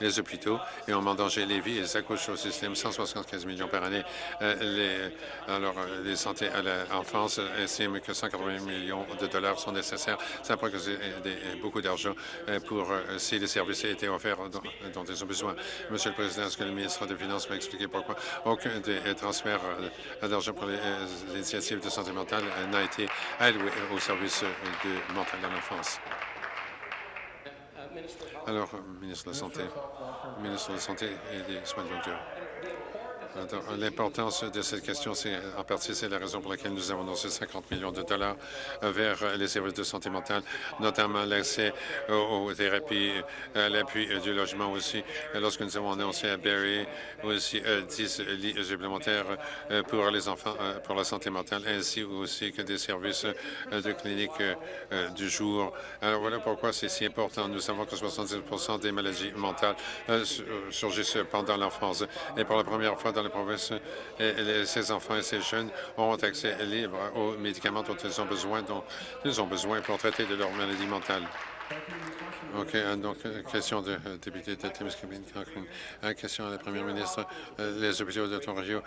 les hôpitaux et on met en les vies et ça coûte au système 175 millions par année. les, alors, les santé à l'enfance estiment que 180 millions de dollars sont nécessaires. Ça causer beaucoup d'argent pour si les services été offerts dont, ils ont besoin. Monsieur le Président, est-ce que le ministre des Finances m'a expliqué pourquoi aucun des transferts euh, d'argent pour les, euh, de santé mentale n'a été alloué au service de mental à l'enfance? Alors, ministre de la Santé, ministre de la Santé et des soins de longue durée. L'importance de cette question, c'est en partie c'est la raison pour laquelle nous avons annoncé 50 millions de dollars vers les services de santé mentale, notamment l'accès aux, thérapies, à l'appui du logement aussi. Lorsque nous avons annoncé à Barrie aussi 10 euh, lits supplémentaires euh, pour les enfants euh, pour la santé mentale, ainsi aussi que des services de clinique du jour. Alors voilà pourquoi c'est si important. Nous savons que 70% des maladies mentales surgissent pendant l'enfance. Et pour la première fois la province, et, ces enfants et ces jeunes auront accès libre aux médicaments dont ils ont besoin, dont ils ont besoin pour traiter de leur maladie mentale. OK. Euh, donc, euh, question de euh, député de Timiskaming, Cochrane. Question à la première ministre. Les hôpitaux d'Ontario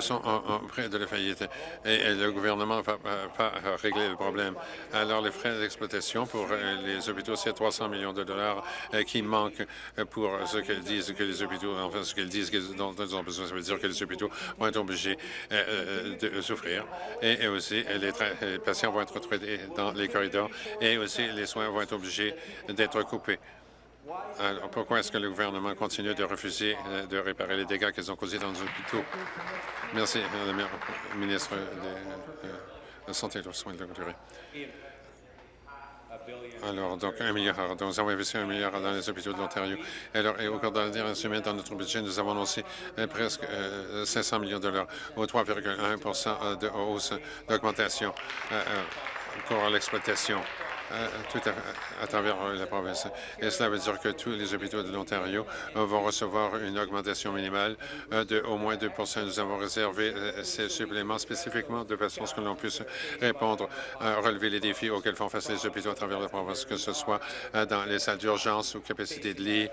sont en, près de la faillite et, le gouvernement ne va pas régler le problème. Alors, les frais d'exploitation pour les hôpitaux, c'est 300 millions de dollars qui manquent pour ce qu'ils disent que les hôpitaux, enfin, ce qu'ils disent dont ils ont besoin. Que les hôpitaux vont être obligés de souffrir et, aussi les, les, patients vont être traités dans les corridors et aussi les soins vont être obligés d'être coupé. Alors, pourquoi est-ce que le gouvernement continue de refuser euh, de réparer les dégâts qu'ils ont causés dans nos hôpitaux? Merci, le ministre de euh, la Santé et des soins de longue durée. Alors, donc, un milliard. Donc, nous avons investi un milliard dans les hôpitaux de l'Ontario. Alors, et au cours de la dernière semaine, dans notre budget, nous avons annoncé euh, presque 500 millions de dollars, ou 3,1% de hausse d'augmentation pour l'exploitation. Euh, tout à, travers euh, la province. Et cela veut dire que tous les hôpitaux de l'Ontario euh, vont recevoir une augmentation minimale de au moins 2% Nous avons réservé ces suppléments spécifiquement de façon à ce que l'on puisse répondre, relever les défis auxquels font face les hôpitaux à travers la province, que ce soit dans les salles d'urgence ou capacité de lit,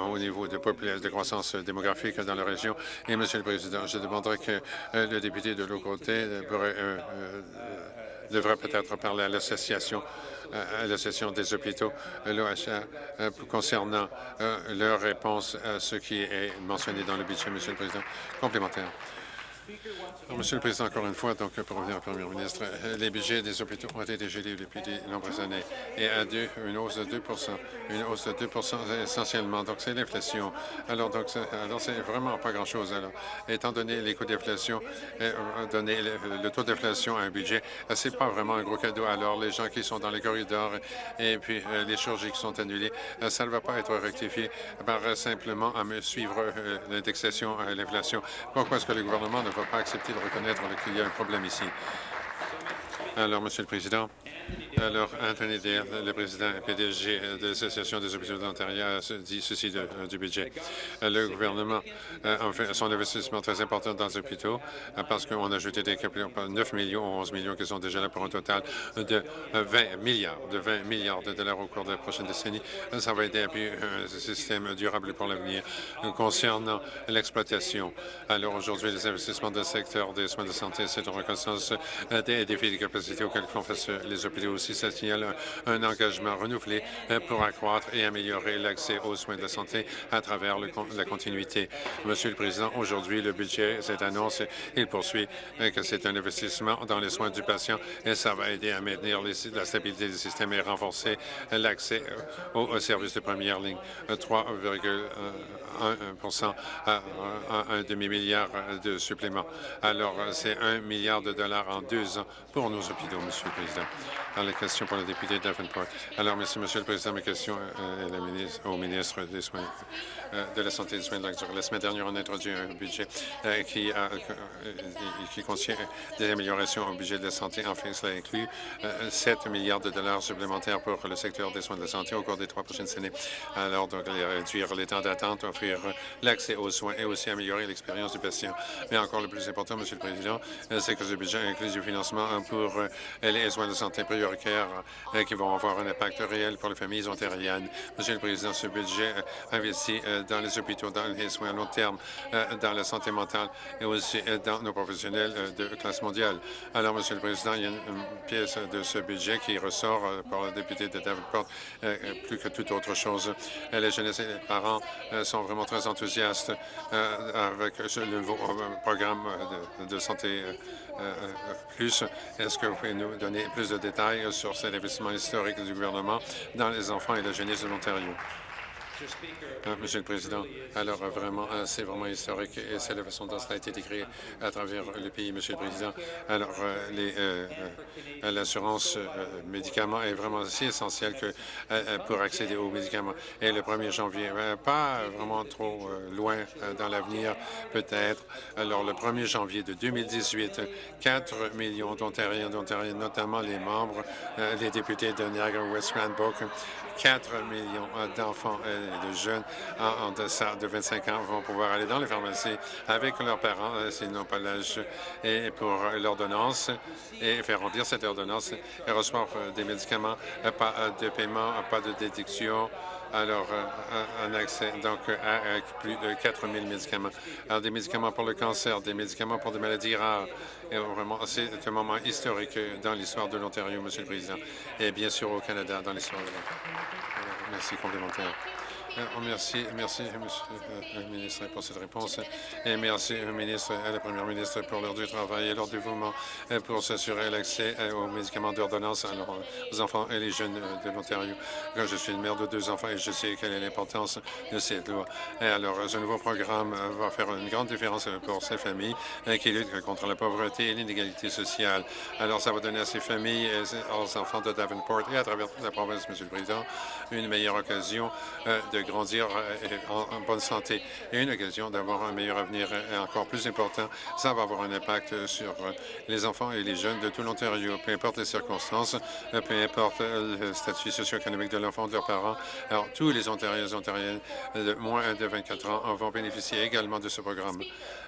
au, niveau de, de croissance démographique dans la région. Et, Monsieur le Président, je demanderai que le député de l'autre côté pourrait devrait peut-être parler à l'association à l'association des hôpitaux, l'OHA, euh, concernant euh, leur réponse à ce qui est mentionné dans le budget, Monsieur le Président. Complémentaire. Monsieur le Président, encore une fois, donc pour revenir au Premier ministre, les budgets des hôpitaux ont été gelés depuis de nombreuses années et à une hausse de 2 une hausse de 2 essentiellement. Donc, c'est l'inflation. Alors, donc, c'est vraiment pas grand-chose. Alors, étant donné les coûts d'inflation, euh, donner le, taux d'inflation à un budget, c'est pas vraiment un gros cadeau. Alors, les gens qui sont dans les corridors et puis euh, les chirurgies qui sont annulées, euh, ça ne va pas être rectifié par simplement à me suivre l'indexation à l'inflation. Pourquoi est-ce que le gouvernement ne va pas accepter de reconnaître qu'il y a un problème ici. Alors, Monsieur le Président, alors, Anthony Dale, le président et PDG de l'Association des hôpitaux d'Ontario, dit ceci euh, du budget. Le gouvernement euh, a fait son investissement très important dans les hôpitaux euh, parce qu'on a ajouté des 9 millions ou 11 millions qui sont déjà là pour un total de 20 milliards, de 20 milliards de dollars au cours de la prochaine décennie. Ça va aider à un système durable pour l'avenir. Concernant l'exploitation, alors aujourd'hui, les investissements dans le secteur des soins de santé, c'est une reconnaissance des défis de capacité auxquels font face les hôpitaux aussi ça signale un, engagement renouvelé euh, pour accroître et améliorer l'accès aux soins de santé à travers la continuité. Monsieur le Président, aujourd'hui, le budget, cette annonce, il poursuit euh, que c'est un investissement dans les soins du patient et ça va aider à maintenir la stabilité du système et renforcer l'accès aux, services de première ligne. 3,1 à un demi-milliard de suppléments. Alors, c'est un milliard de dollars en deux ans pour nos hôpitaux, Monsieur le Président. Alors, la question pour le député Davenport. Alors, merci, Monsieur le Président. Mes questions euh, ministre, au ministre des Soins euh, de la Santé et des Soins de longue durée. La semaine dernière, on a introduit un budget euh, qui, a, qui contient des améliorations au budget de la santé. Enfin, cela inclut 7 milliards de dollars supplémentaires pour le secteur des soins de la santé au cours des trois prochaines années. Alors, donc, réduire les temps d'attente, offrir l'accès aux soins et aussi améliorer l'expérience du patient. Mais encore le plus important, Monsieur le Président, c'est que ce budget inclut du financement pour les soins de santé prioritaires qui vont avoir un impact réel pour les familles ontariennes. Monsieur le Président, ce budget investit euh, dans les hôpitaux, dans les soins à long terme, euh, dans la santé mentale et aussi euh, dans nos professionnels de classe mondiale. Alors, Monsieur le Président, il y a une, pièce de ce budget qui ressort par le député de Davenport plus que toute autre chose. Les jeunes et les parents sont vraiment très enthousiastes avec ce nouveau programme de, santé plus. Est-ce que vous pouvez nous donner plus de détails sur cet investissement historique du gouvernement dans les enfants et la jeunesse de l'Ontario? Euh, Monsieur le Président, alors euh, vraiment, euh, c'est vraiment historique et c'est la façon dont cela a été décrit à travers le pays, Monsieur le Président. Alors, l'assurance médicaments est vraiment si essentielle que pour accéder aux médicaments. Et le 1er janvier, pas vraiment trop loin dans l'avenir, peut-être. Alors, le 1er janvier de 2018, 4 millions d'Ontariens, d'Ontariens, notamment les membres, les députés de Niagara-West Cranbrook, 4 millions d'enfants et de jeunes en, deçà de 25 ans vont pouvoir aller dans les pharmacies avec leurs parents euh, s'ils n'ont pas l'âge et pour l'ordonnance et faire remplir cette ordonnance et recevoir euh, des médicaments, euh, pas de paiement, pas de déduction, alors un accès donc à, plus de 4 000 médicaments. Alors des médicaments pour le cancer, des médicaments pour des maladies rares. Et vraiment, c'est un moment historique dans l'histoire de l'Ontario, Monsieur le Président, et bien sûr au Canada dans l'histoire de l'Ontario. Merci complémentaire. Euh, merci, merci, Monsieur le ministre, pour cette réponse. Et merci, ministre, à la Première ministre, pour l'heure du travail et leur dévouement pour s'assurer l'accès euh, aux médicaments d'ordonnance aux enfants et les jeunes de l'Ontario. Je suis une mère de deux enfants et je sais quelle est l'importance de cette loi. Et alors, ce nouveau programme va faire une grande différence pour ces familles euh, qui luttent contre la pauvreté et l'inégalité sociale. Alors, ça va donner à ces familles et aux enfants de Davenport et à travers toute la province, Monsieur le Président, une meilleure occasion de grandir euh, en, bonne santé et une occasion d'avoir un meilleur avenir encore plus important. Ça va avoir un impact sur euh, les enfants et les jeunes de tout l'Ontario, peu importe les circonstances, euh, peu importe le statut socio-économique de l'enfant, de leurs parents. Alors, tous les Ontariens et Ontariennes de moins de 24 ans vont bénéficier également de ce programme.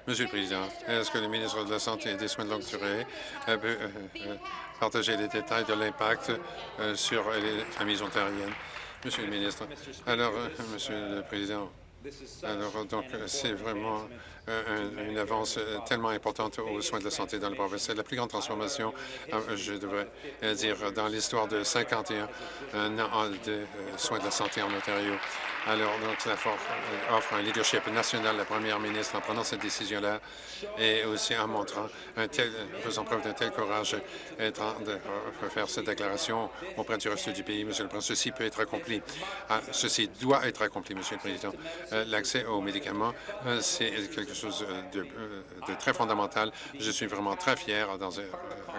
Monsieur le Président, est-ce que le ministre de la Santé et des Soins de longue durée peut partager les détails de l'impact sur les familles ontariennes? Monsieur le ministre. Alors, euh, Monsieur le Président, alors donc c'est vraiment euh, une avance euh, tellement importante aux soins de la santé dans le province. C'est la plus grande transformation, je devrais dire, dans l'histoire de 51 ans de soins de la santé en Ontario. Alors, donc, ça euh, offre un leadership national, la première ministre, en prenant cette décision-là et aussi en montrant un tel, faisant preuve d'un tel courage et de faire cette déclaration auprès du reste du pays. Monsieur le Président, ceci peut être accompli. Ah, ceci doit être accompli, Monsieur le Président. Euh, l'accès aux médicaments, euh, c'est quelque chose de, très fondamental. Je suis vraiment très fier dans un,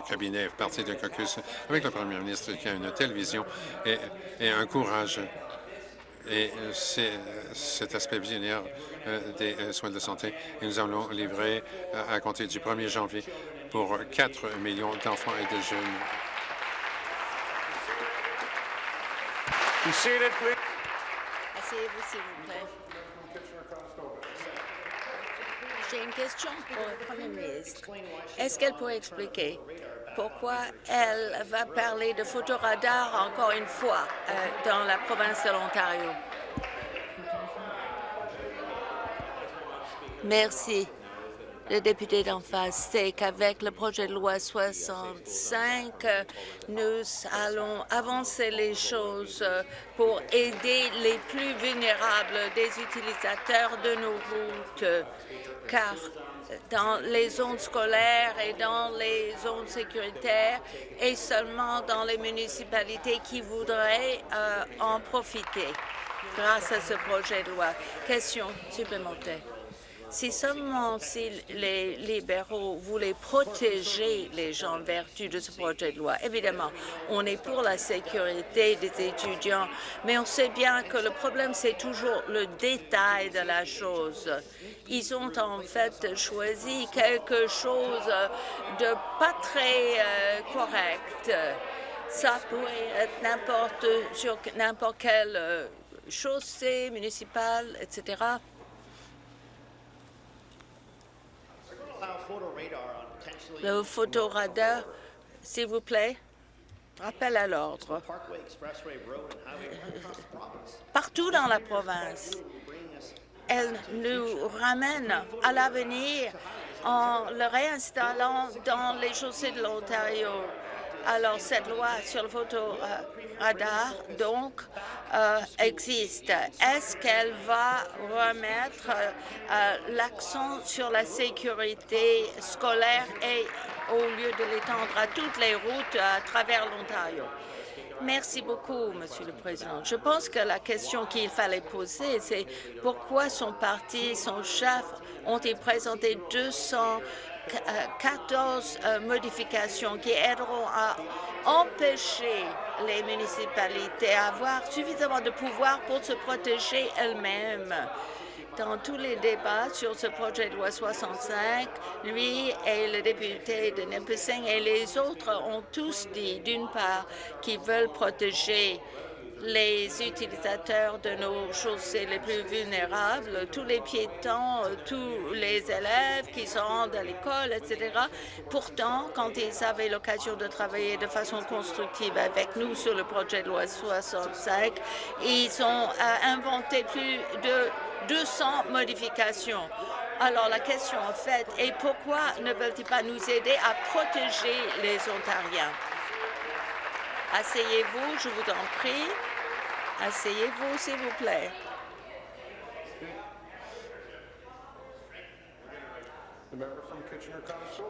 cabinet parti d'un caucus avec le premier ministre qui a une telle vision et un courage et euh, c'est euh, cet aspect visionnaire euh, des soins de santé. Et nous allons livrer à compter du 1er janvier pour 4 millions d'enfants et de jeunes. Asseyez-vous, s'il vous plaît. J'ai une question pour le Premier ministre. Est-ce qu'elle pourrait expliquer pourquoi elle va parler de photoradar encore une fois euh, dans la province de l'Ontario? Merci. Le député d'en face, c'est qu'avec le projet de loi 65, nous allons avancer les choses pour aider les plus vulnérables des utilisateurs de nos routes, car dans les zones scolaires et dans les zones sécuritaires et seulement dans les municipalités qui voudraient euh, en profiter grâce à ce projet de loi. Question supplémentaire. Si seulement si les libéraux voulaient protéger les gens en vertu de ce projet de loi, évidemment, on est pour la sécurité des étudiants, mais on sait bien que le problème, c'est toujours le détail de la chose. Ils ont en fait choisi quelque chose de pas très euh, correct. Ça pourrait être n'importe sur n'importe quelle euh, chaussée municipale, etc. Le photoradar, s'il vous plaît. Rappel à l'ordre. Partout dans la province, elle nous ramène à l'avenir en le réinstallant dans les chaussées de l'Ontario. Alors, cette loi sur le photoradar, donc, euh, existe. Est-ce qu'elle va remettre euh, l'accent sur la sécurité scolaire et au lieu de l'étendre à toutes les routes à travers l'Ontario? Merci beaucoup, Monsieur le Président. Je pense que la question qu'il fallait poser, c'est pourquoi son parti, son chef ont-ils présenté 200 14 euh, modifications qui aideront à empêcher les municipalités à avoir suffisamment de pouvoir pour se protéger elles-mêmes. Dans tous les débats sur ce projet de loi 65, lui et le député de Nipissing et les autres ont tous dit, d'une part, qu'ils veulent protéger les utilisateurs de nos chaussées les plus vulnérables, tous les piétons, tous les élèves qui se rendent à l'école, etc. Pourtant, quand ils avaient l'occasion de travailler de façon constructive avec nous sur le projet de loi 65, ils ont euh, inventé plus de 200 modifications. Alors la question en fait est pourquoi ne veulent-ils pas nous aider à protéger les Ontariens? Asseyez-vous, je vous en prie. Asseyez-vous, s'il vous plaît.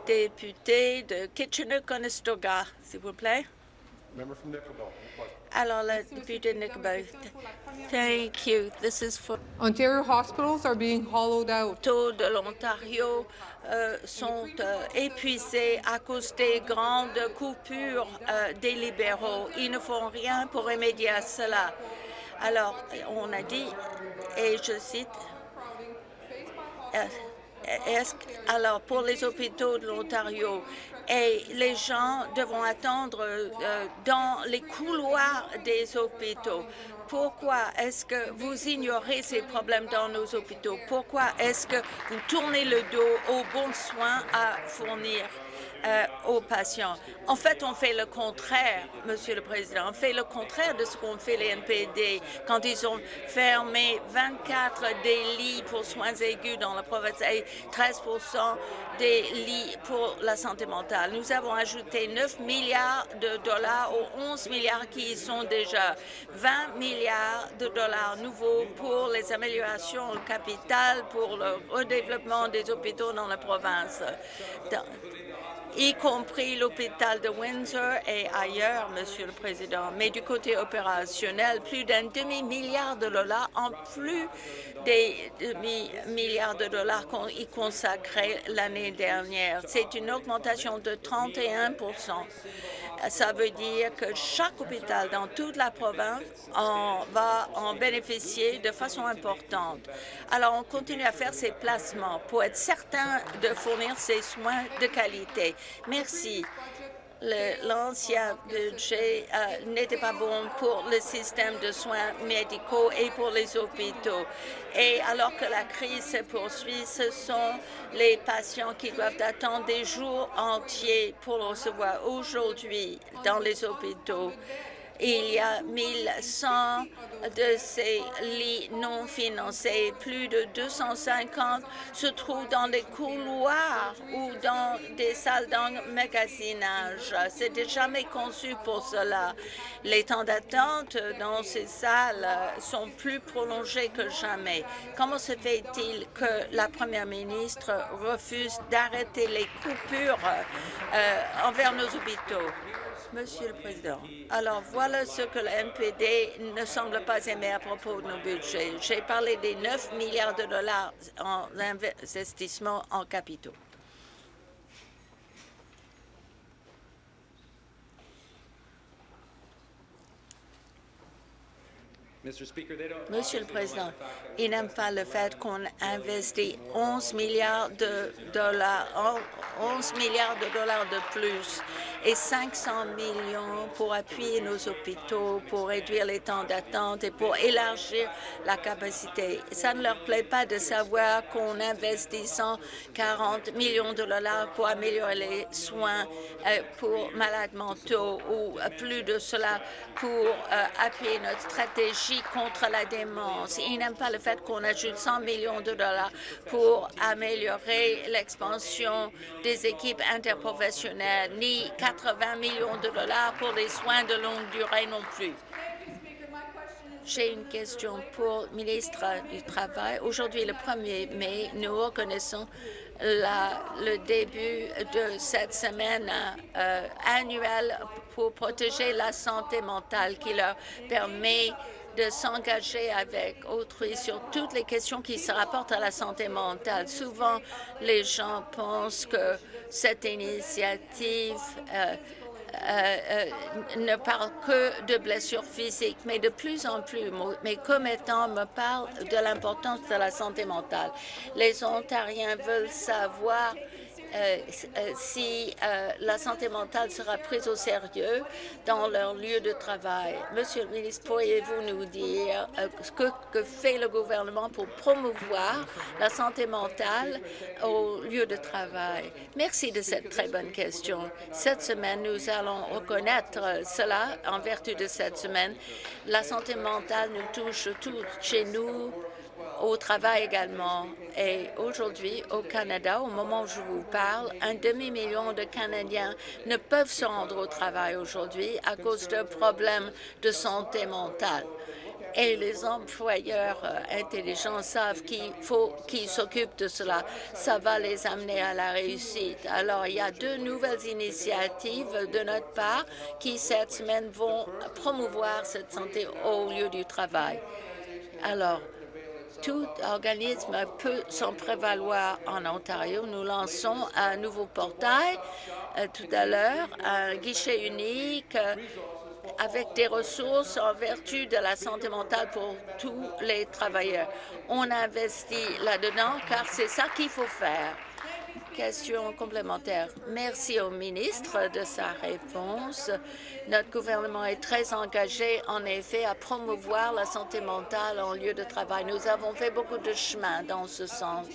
Député de Kitchener-Conestoga, s'il vous plaît. Alors, le député Nickelback. Thank you. This is for Ontario hospitals are being hollowed out. de l'Ontario euh, sont euh, épuisés à cause des grandes coupures euh, des libéraux. Ils ne font rien pour remédier à cela. Alors, on a dit, et je cite, alors pour les hôpitaux de l'Ontario, et les gens devront attendre dans les couloirs des hôpitaux. Pourquoi est-ce que vous ignorez ces problèmes dans nos hôpitaux? Pourquoi est-ce que vous tournez le dos aux bons soins à fournir? Euh, aux patients. En fait, on fait le contraire, Monsieur le Président. On fait le contraire de ce qu'ont fait les NPD quand ils ont fermé 24 des lits pour soins aigus dans la province et 13% des lits pour la santé mentale. Nous avons ajouté 9 milliards de dollars aux 11 milliards qui y sont déjà, 20 milliards de dollars nouveaux pour les améliorations au capital, pour le redéveloppement des hôpitaux dans la province y compris l'hôpital de Windsor et ailleurs, Monsieur le Président. Mais du côté opérationnel, plus d'un demi-milliard de dollars en plus des demi-milliards de dollars qu'on y consacrait l'année dernière. C'est une augmentation de 31 ça veut dire que chaque hôpital dans toute la province va en bénéficier de façon importante. Alors, on continue à faire ces placements pour être certain de fournir ces soins de qualité. Merci l'ancien budget euh, n'était pas bon pour le système de soins médicaux et pour les hôpitaux. Et alors que la crise se poursuit, ce sont les patients qui doivent attendre des jours entiers pour recevoir aujourd'hui dans les hôpitaux. Il y a 1100 de ces lits non financés. Plus de 250 se trouvent dans des couloirs ou dans des salles d'emmagasinage. C'était jamais conçu pour cela. Les temps d'attente dans ces salles sont plus prolongés que jamais. Comment se fait-il que la première ministre refuse d'arrêter les coupures euh, envers nos hôpitaux? Monsieur le Président, alors voilà ce que le NPD ne semble pas aimer à propos de nos budgets. J'ai parlé des 9 milliards de dollars en investissement en capitaux. Monsieur le Président, il n'aime pas le fait qu'on investit 11 milliards de dollars, 11 milliards de dollars de plus et 500 millions pour appuyer nos hôpitaux, pour réduire les temps d'attente et pour élargir la capacité. Ça ne leur plaît pas de savoir qu'on investit 140 millions de dollars pour améliorer les soins euh, pour malades mentaux ou euh, plus de cela pour euh, appuyer notre stratégie contre la démence. Ils n'aiment pas le fait qu'on ajoute 100 millions de dollars pour améliorer l'expansion des équipes interprofessionnelles, ni 80 millions de dollars pour les soins de longue durée non plus. J'ai une question pour le ministre du Travail. Aujourd'hui, le 1er mai, nous reconnaissons le début de cette semaine euh, annuelle pour protéger la santé mentale qui leur permet de s'engager avec autrui sur toutes les questions qui se rapportent à la santé mentale. Souvent, les gens pensent que cette initiative euh, euh, euh, ne parle que de blessures physiques, mais de plus en plus, mes commettants me parlent de l'importance de la santé mentale. Les Ontariens veulent savoir euh, euh, si euh, la santé mentale sera prise au sérieux dans leur lieu de travail. Monsieur le ministre, pourriez-vous nous dire ce que, que, fait le gouvernement pour promouvoir la santé mentale au lieu de travail? Merci de cette très bonne question. Cette semaine, nous allons reconnaître cela en vertu de cette semaine. La santé mentale nous touche tous chez nous, au travail également. Et aujourd'hui, au Canada, au moment où je vous parle, un demi-million de Canadiens ne peuvent se rendre au travail aujourd'hui à cause de problèmes de santé mentale. Et les employeurs euh, intelligents savent qu'il faut qu'ils s'occupent de cela. Ça va les amener à la réussite. Alors, il y a deux nouvelles initiatives de notre part qui, cette semaine, vont promouvoir cette santé au lieu du travail. Alors, tout organisme peut s'en prévaloir en Ontario. Nous lançons un nouveau portail euh, tout à l'heure, un guichet unique euh, avec des ressources en vertu de la santé mentale pour tous les travailleurs. On investit là-dedans car c'est ça qu'il faut faire. Question complémentaire. Merci au ministre de sa réponse. Notre gouvernement est très engagé, en effet, à promouvoir la santé mentale en lieu de travail. Nous avons fait beaucoup de chemin dans ce sens.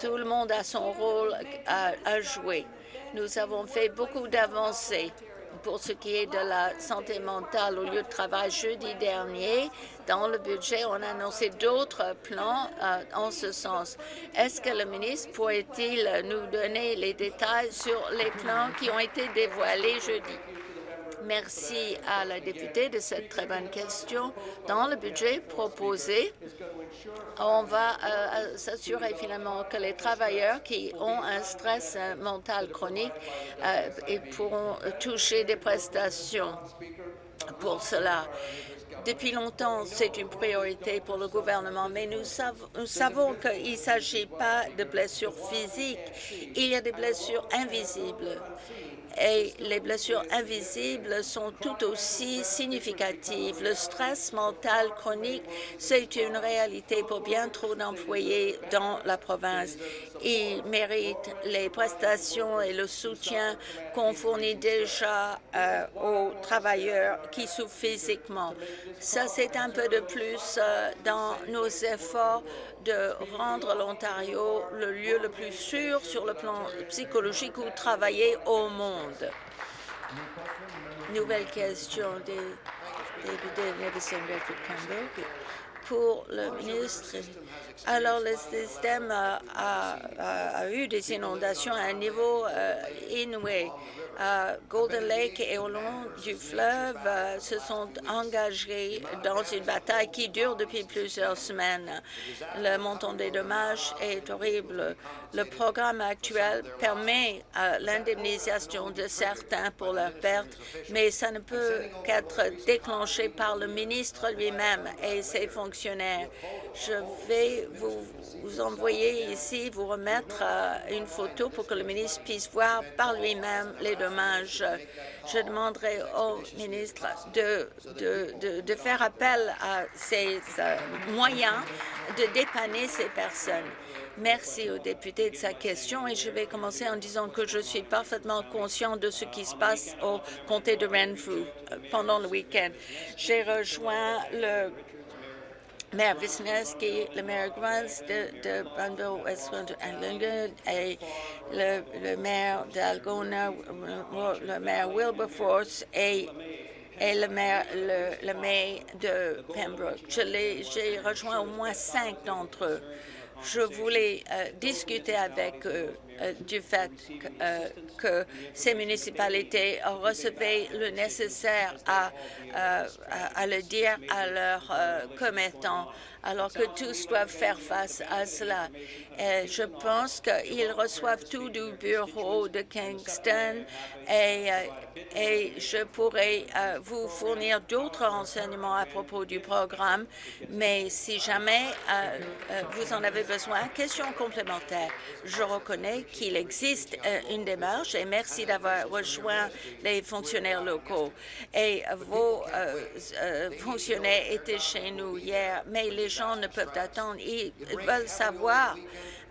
Tout le monde a son rôle à, jouer. Nous avons fait beaucoup d'avancées pour ce qui est de la santé mentale au lieu de travail jeudi dernier. Dans le budget, on a annoncé d'autres plans euh, en ce sens. Est-ce que le ministre pourrait-il nous donner les détails sur les plans qui ont été dévoilés jeudi? Merci à la députée de cette très bonne question. Dans le budget proposé, on va euh, s'assurer finalement que les travailleurs qui ont un stress mental chronique euh, pourront toucher des prestations pour cela. Depuis longtemps, c'est une priorité pour le gouvernement, mais nous, nous savons qu'il ne s'agit pas de blessures physiques. Il y a des blessures invisibles et les blessures invisibles sont tout aussi significatives. Le stress mental chronique, c'est une réalité pour bien trop d'employés dans la province. Ils méritent les prestations et le soutien qu'on fournit déjà euh, aux travailleurs qui souffrent physiquement. Ça, c'est un peu de plus euh, dans nos efforts de rendre l'Ontario le lieu le plus sûr sur le plan psychologique où travailler au monde. Nouvelle question des députés Medicine Redford pour le ministre. Alors, le système a, eu des inondations à un niveau inouï Golden Lake et au long du fleuve euh, se sont engagés dans une bataille qui dure depuis plusieurs semaines. Le montant des dommages est horrible. Le programme actuel permet euh, l'indemnisation de certains pour leurs pertes, mais ça ne peut qu'être déclenché par le ministre lui-même et ses fonctionnaires. Je vais vous, vous envoyer ici, vous remettre euh, une photo pour que le ministre puisse voir par lui-même les dommages. Je demanderai au ministre de, faire appel à ces euh, moyens de dépanner ces personnes. Merci au député de sa question et je vais commencer en disant que je suis parfaitement conscient de ce qui se passe au comté de Renfrew euh, pendant le week-end. J'ai rejoint le maire Wisniewski, le maire Grants de, de Brandon Westland et le, le maire d'Algona, le maire Wilberforce et et le maire, le, le maire de Pembroke. J'ai rejoint au moins cinq d'entre eux. Je voulais euh, discuter avec eux du fait que, euh, que, ces municipalités recevaient le nécessaire à, à le dire à leurs commettants alors que tous doivent faire face à cela. Je pense qu'ils reçoivent tout du bureau de Kingston et, euh, et je pourrais euh, vous fournir d'autres renseignements à propos du programme, mais si jamais euh, vous en avez besoin, question complémentaire. Je reconnais qu'il existe une démarche et merci d'avoir rejoint les fonctionnaires locaux. Et vos fonctionnaires étaient chez nous hier, mais les gens ne peuvent attendre. Ils veulent savoir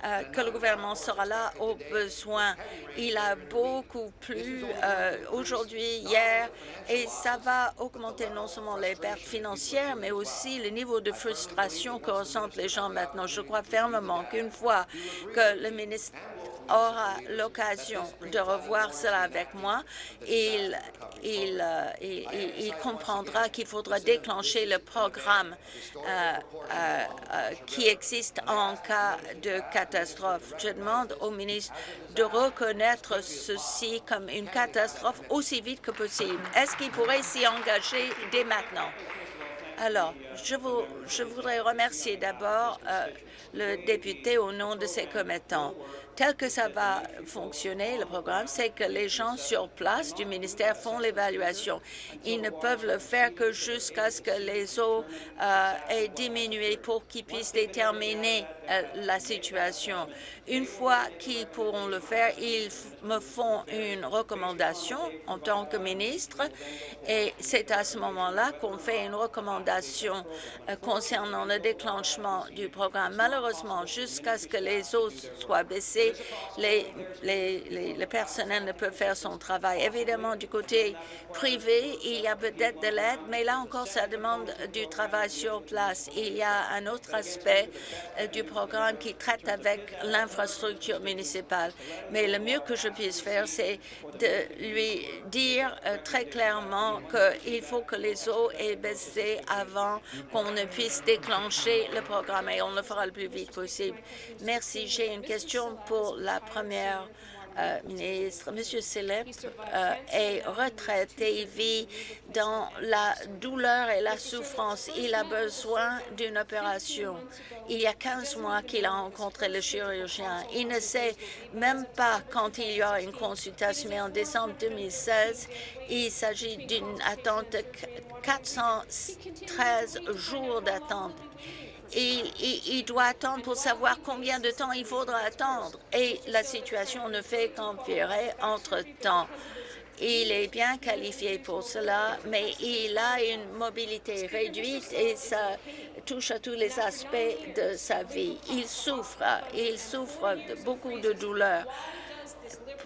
euh, que le gouvernement sera là au besoin. Il a beaucoup plu euh, aujourd'hui, hier, et ça va augmenter non seulement les pertes financières, mais aussi le niveau de frustration que ressentent les gens maintenant. Je crois fermement qu'une fois que le ministre aura l'occasion de revoir cela avec moi, il, euh, comprendra qu'il faudra déclencher le programme euh, euh, qui existe en cas de catastrophe. Je demande au ministre de reconnaître ceci comme une catastrophe aussi vite que possible. Est-ce qu'il pourrait s'y engager dès maintenant? Alors, je, vous, je voudrais remercier d'abord le député au nom de ses commettants tel que ça va fonctionner, le programme, c'est que les gens sur place du ministère font l'évaluation. Ils ne peuvent le faire que jusqu'à ce que les eaux euh, aient diminué pour qu'ils puissent déterminer euh, la situation. Une fois qu'ils pourront le faire, ils me font une recommandation en tant que ministre et c'est à ce moment-là qu'on fait une recommandation euh, concernant le déclenchement du programme. Malheureusement, jusqu'à ce que les eaux soient baissées, les, les, les, personnels ne peuvent faire son travail. Évidemment, du côté privé, il y a peut-être de l'aide, mais là encore, ça demande du travail sur place. Il y a un autre aspect euh, du programme qui traite avec l'infrastructure municipale. Mais le mieux que je puisse faire, c'est de lui dire euh, très clairement qu'il faut que les eaux aient baissé avant qu'on ne puisse déclencher le programme et on le fera le plus vite possible. Merci. J'ai une question pour la première euh, ministre. Monsieur Célep euh, est retraité, il vit dans la douleur et la souffrance. Il a besoin d'une opération. Il y a 15 mois qu'il a rencontré le chirurgien. Il ne sait même pas quand il y aura une consultation, mais en décembre 2016, il s'agit d'une attente de 413 jours d'attente il, doit attendre pour savoir combien de temps il faudra attendre. Et la situation ne fait qu'empirer entre-temps. Il est bien qualifié pour cela, mais il a une mobilité réduite et ça touche à tous les aspects de sa vie. Il souffre, il souffre de beaucoup de douleurs.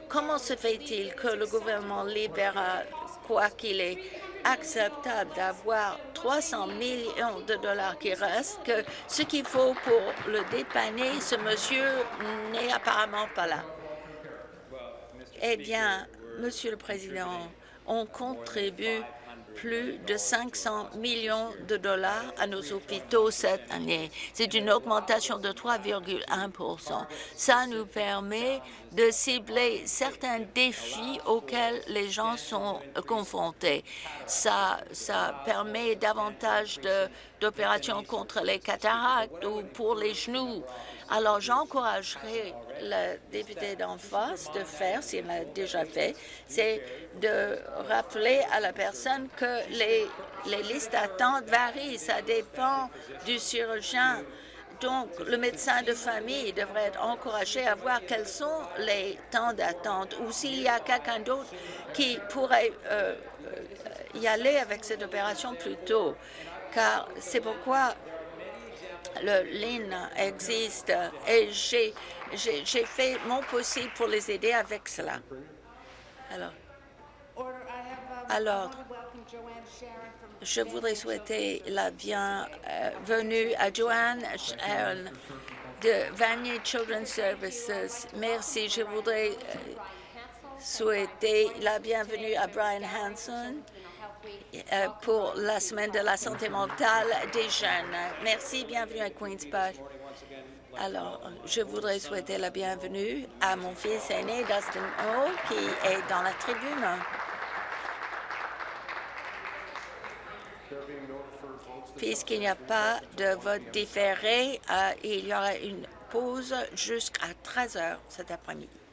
Comment se fait-il que le gouvernement libéral, quoi qu'il est, acceptable d'avoir 300 millions de dollars qui restent que ce qu'il faut pour le dépanner, ce monsieur n'est apparemment pas là. Eh bien, Monsieur le Président, on contribue plus de 500 millions de dollars à nos hôpitaux cette année. C'est une augmentation de 3,1 Ça nous permet de cibler certains défis auxquels les gens sont confrontés. Ça, ça permet davantage d'opérations contre les cataractes ou pour les genoux. Alors, j'encouragerai le député d'en face de faire, s'il l'a déjà fait, c'est de rappeler à la personne que les, listes d'attente varient. Ça dépend du chirurgien. Donc, le médecin de famille devrait être encouragé à voir quels sont les temps d'attente ou s'il y a quelqu'un d'autre qui pourrait euh, y aller avec cette opération plus tôt. Car c'est pourquoi le LIN existe et j'ai fait mon possible pour les aider avec cela. Alors, alors je voudrais souhaiter la bienvenue à Joanne Sharon de Vanier Children's Services. Merci. Je voudrais euh, souhaiter la bienvenue à Brian Hanson pour la semaine de la santé mentale des jeunes. Merci, bienvenue à Queen's Park. Alors, je voudrais souhaiter la bienvenue à mon fils aîné, Dustin O, qui est dans la tribune. Puisqu'il n'y a pas de vote différé, euh, il y aura une pause jusqu'à 13 heures cet après-midi.